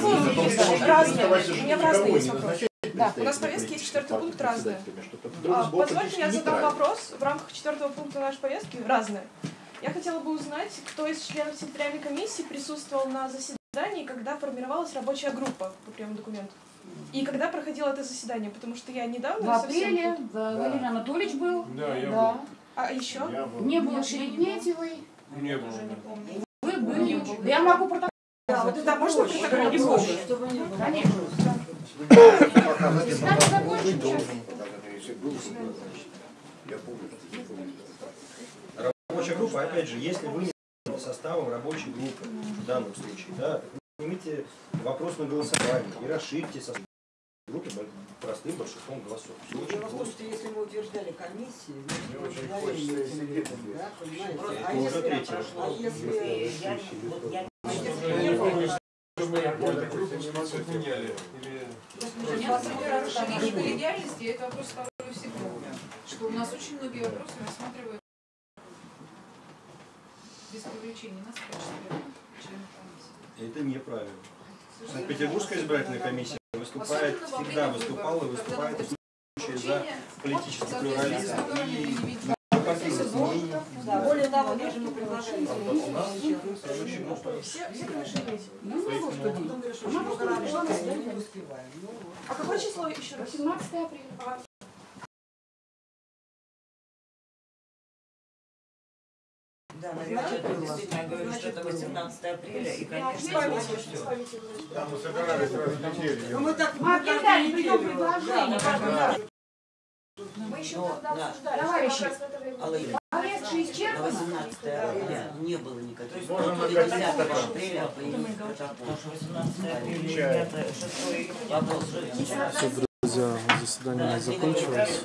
Speaker 9: пункты разные. У меня в разные есть
Speaker 4: Никого не
Speaker 9: вопросы.
Speaker 4: назначать
Speaker 9: Да, у нас в повестке есть четвертый пункт разные. А, Позвольте, я задам вопрос в рамках четвертого пункта нашей повестки разные. Я хотела бы узнать, кто из членов секретариальной комиссии присутствовал на заседании, когда формировалась рабочая группа по приему документов. И когда проходило это заседание, потому что я недавно
Speaker 3: В апреле
Speaker 9: тут-
Speaker 3: да, Валерий Анатольевич был.
Speaker 9: Да, я
Speaker 3: да.
Speaker 9: был. А еще?
Speaker 3: Не было Шереметьевой.
Speaker 10: Не было.
Speaker 3: Вы были. Да я могу протокол.
Speaker 9: Да, вот это можно протокол не помню.
Speaker 3: Конечно. Надо закончить
Speaker 8: должен.
Speaker 3: сейчас.
Speaker 8: Был, я помню, не помню.
Speaker 6: Рабочая группа, опять же, если вы не составом рабочей группы в данном случае, да, снимите вопрос на голосование и расширьте состав группы простым большинством голосов. Всё очень
Speaker 15: Дело в том, что если мы утверждали комиссии, значит, мы
Speaker 8: очень
Speaker 15: утверждали да, понимаете?
Speaker 6: Это
Speaker 15: А если-
Speaker 6: третий
Speaker 15: а если я не-
Speaker 7: Нет, например, расширение коллегиальности, это вопрос ставлю всегда. Что у нас очень многие вопросы рассматривают без привлечения нас в качестве.
Speaker 6: Это неправильно. Санкт-Петербургская избирательная комиссия выступает, всегда выступала и выступает в случае за политический плюрализм и изменений.
Speaker 15: Да, более того, даже мы предлагали
Speaker 6: У нас рабочая группа.
Speaker 9: Все, решили.
Speaker 15: Ну, ну, что делать? Мы рано, не успеваем. Ну,
Speaker 9: А какое число еще раз?
Speaker 3: 18 апреля.
Speaker 1: Да, наверное, это действительно, я говорю, что это 18 апреля, и, конечно.
Speaker 8: Да, мы собирались раз в неделю.
Speaker 15: Ну, мы так
Speaker 3: Мы прием
Speaker 15: неделю.
Speaker 3: предложений.
Speaker 15: Да,
Speaker 3: Мы еще
Speaker 1: Но,
Speaker 3: тогда
Speaker 1: да.
Speaker 3: обсуждали. Товарищи,
Speaker 1: Алла
Speaker 3: повестка
Speaker 1: на
Speaker 3: исчерпана?
Speaker 1: 18 апреля не было никаких. То есть
Speaker 8: Можно
Speaker 1: только
Speaker 8: накатить
Speaker 1: 10
Speaker 8: вопрос.
Speaker 1: апреля появился протокол. Потому что 18 апреля, 6 вопрос же.
Speaker 14: Все, друзья, заседание закончилось.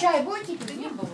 Speaker 3: Чай будете пить? Не было.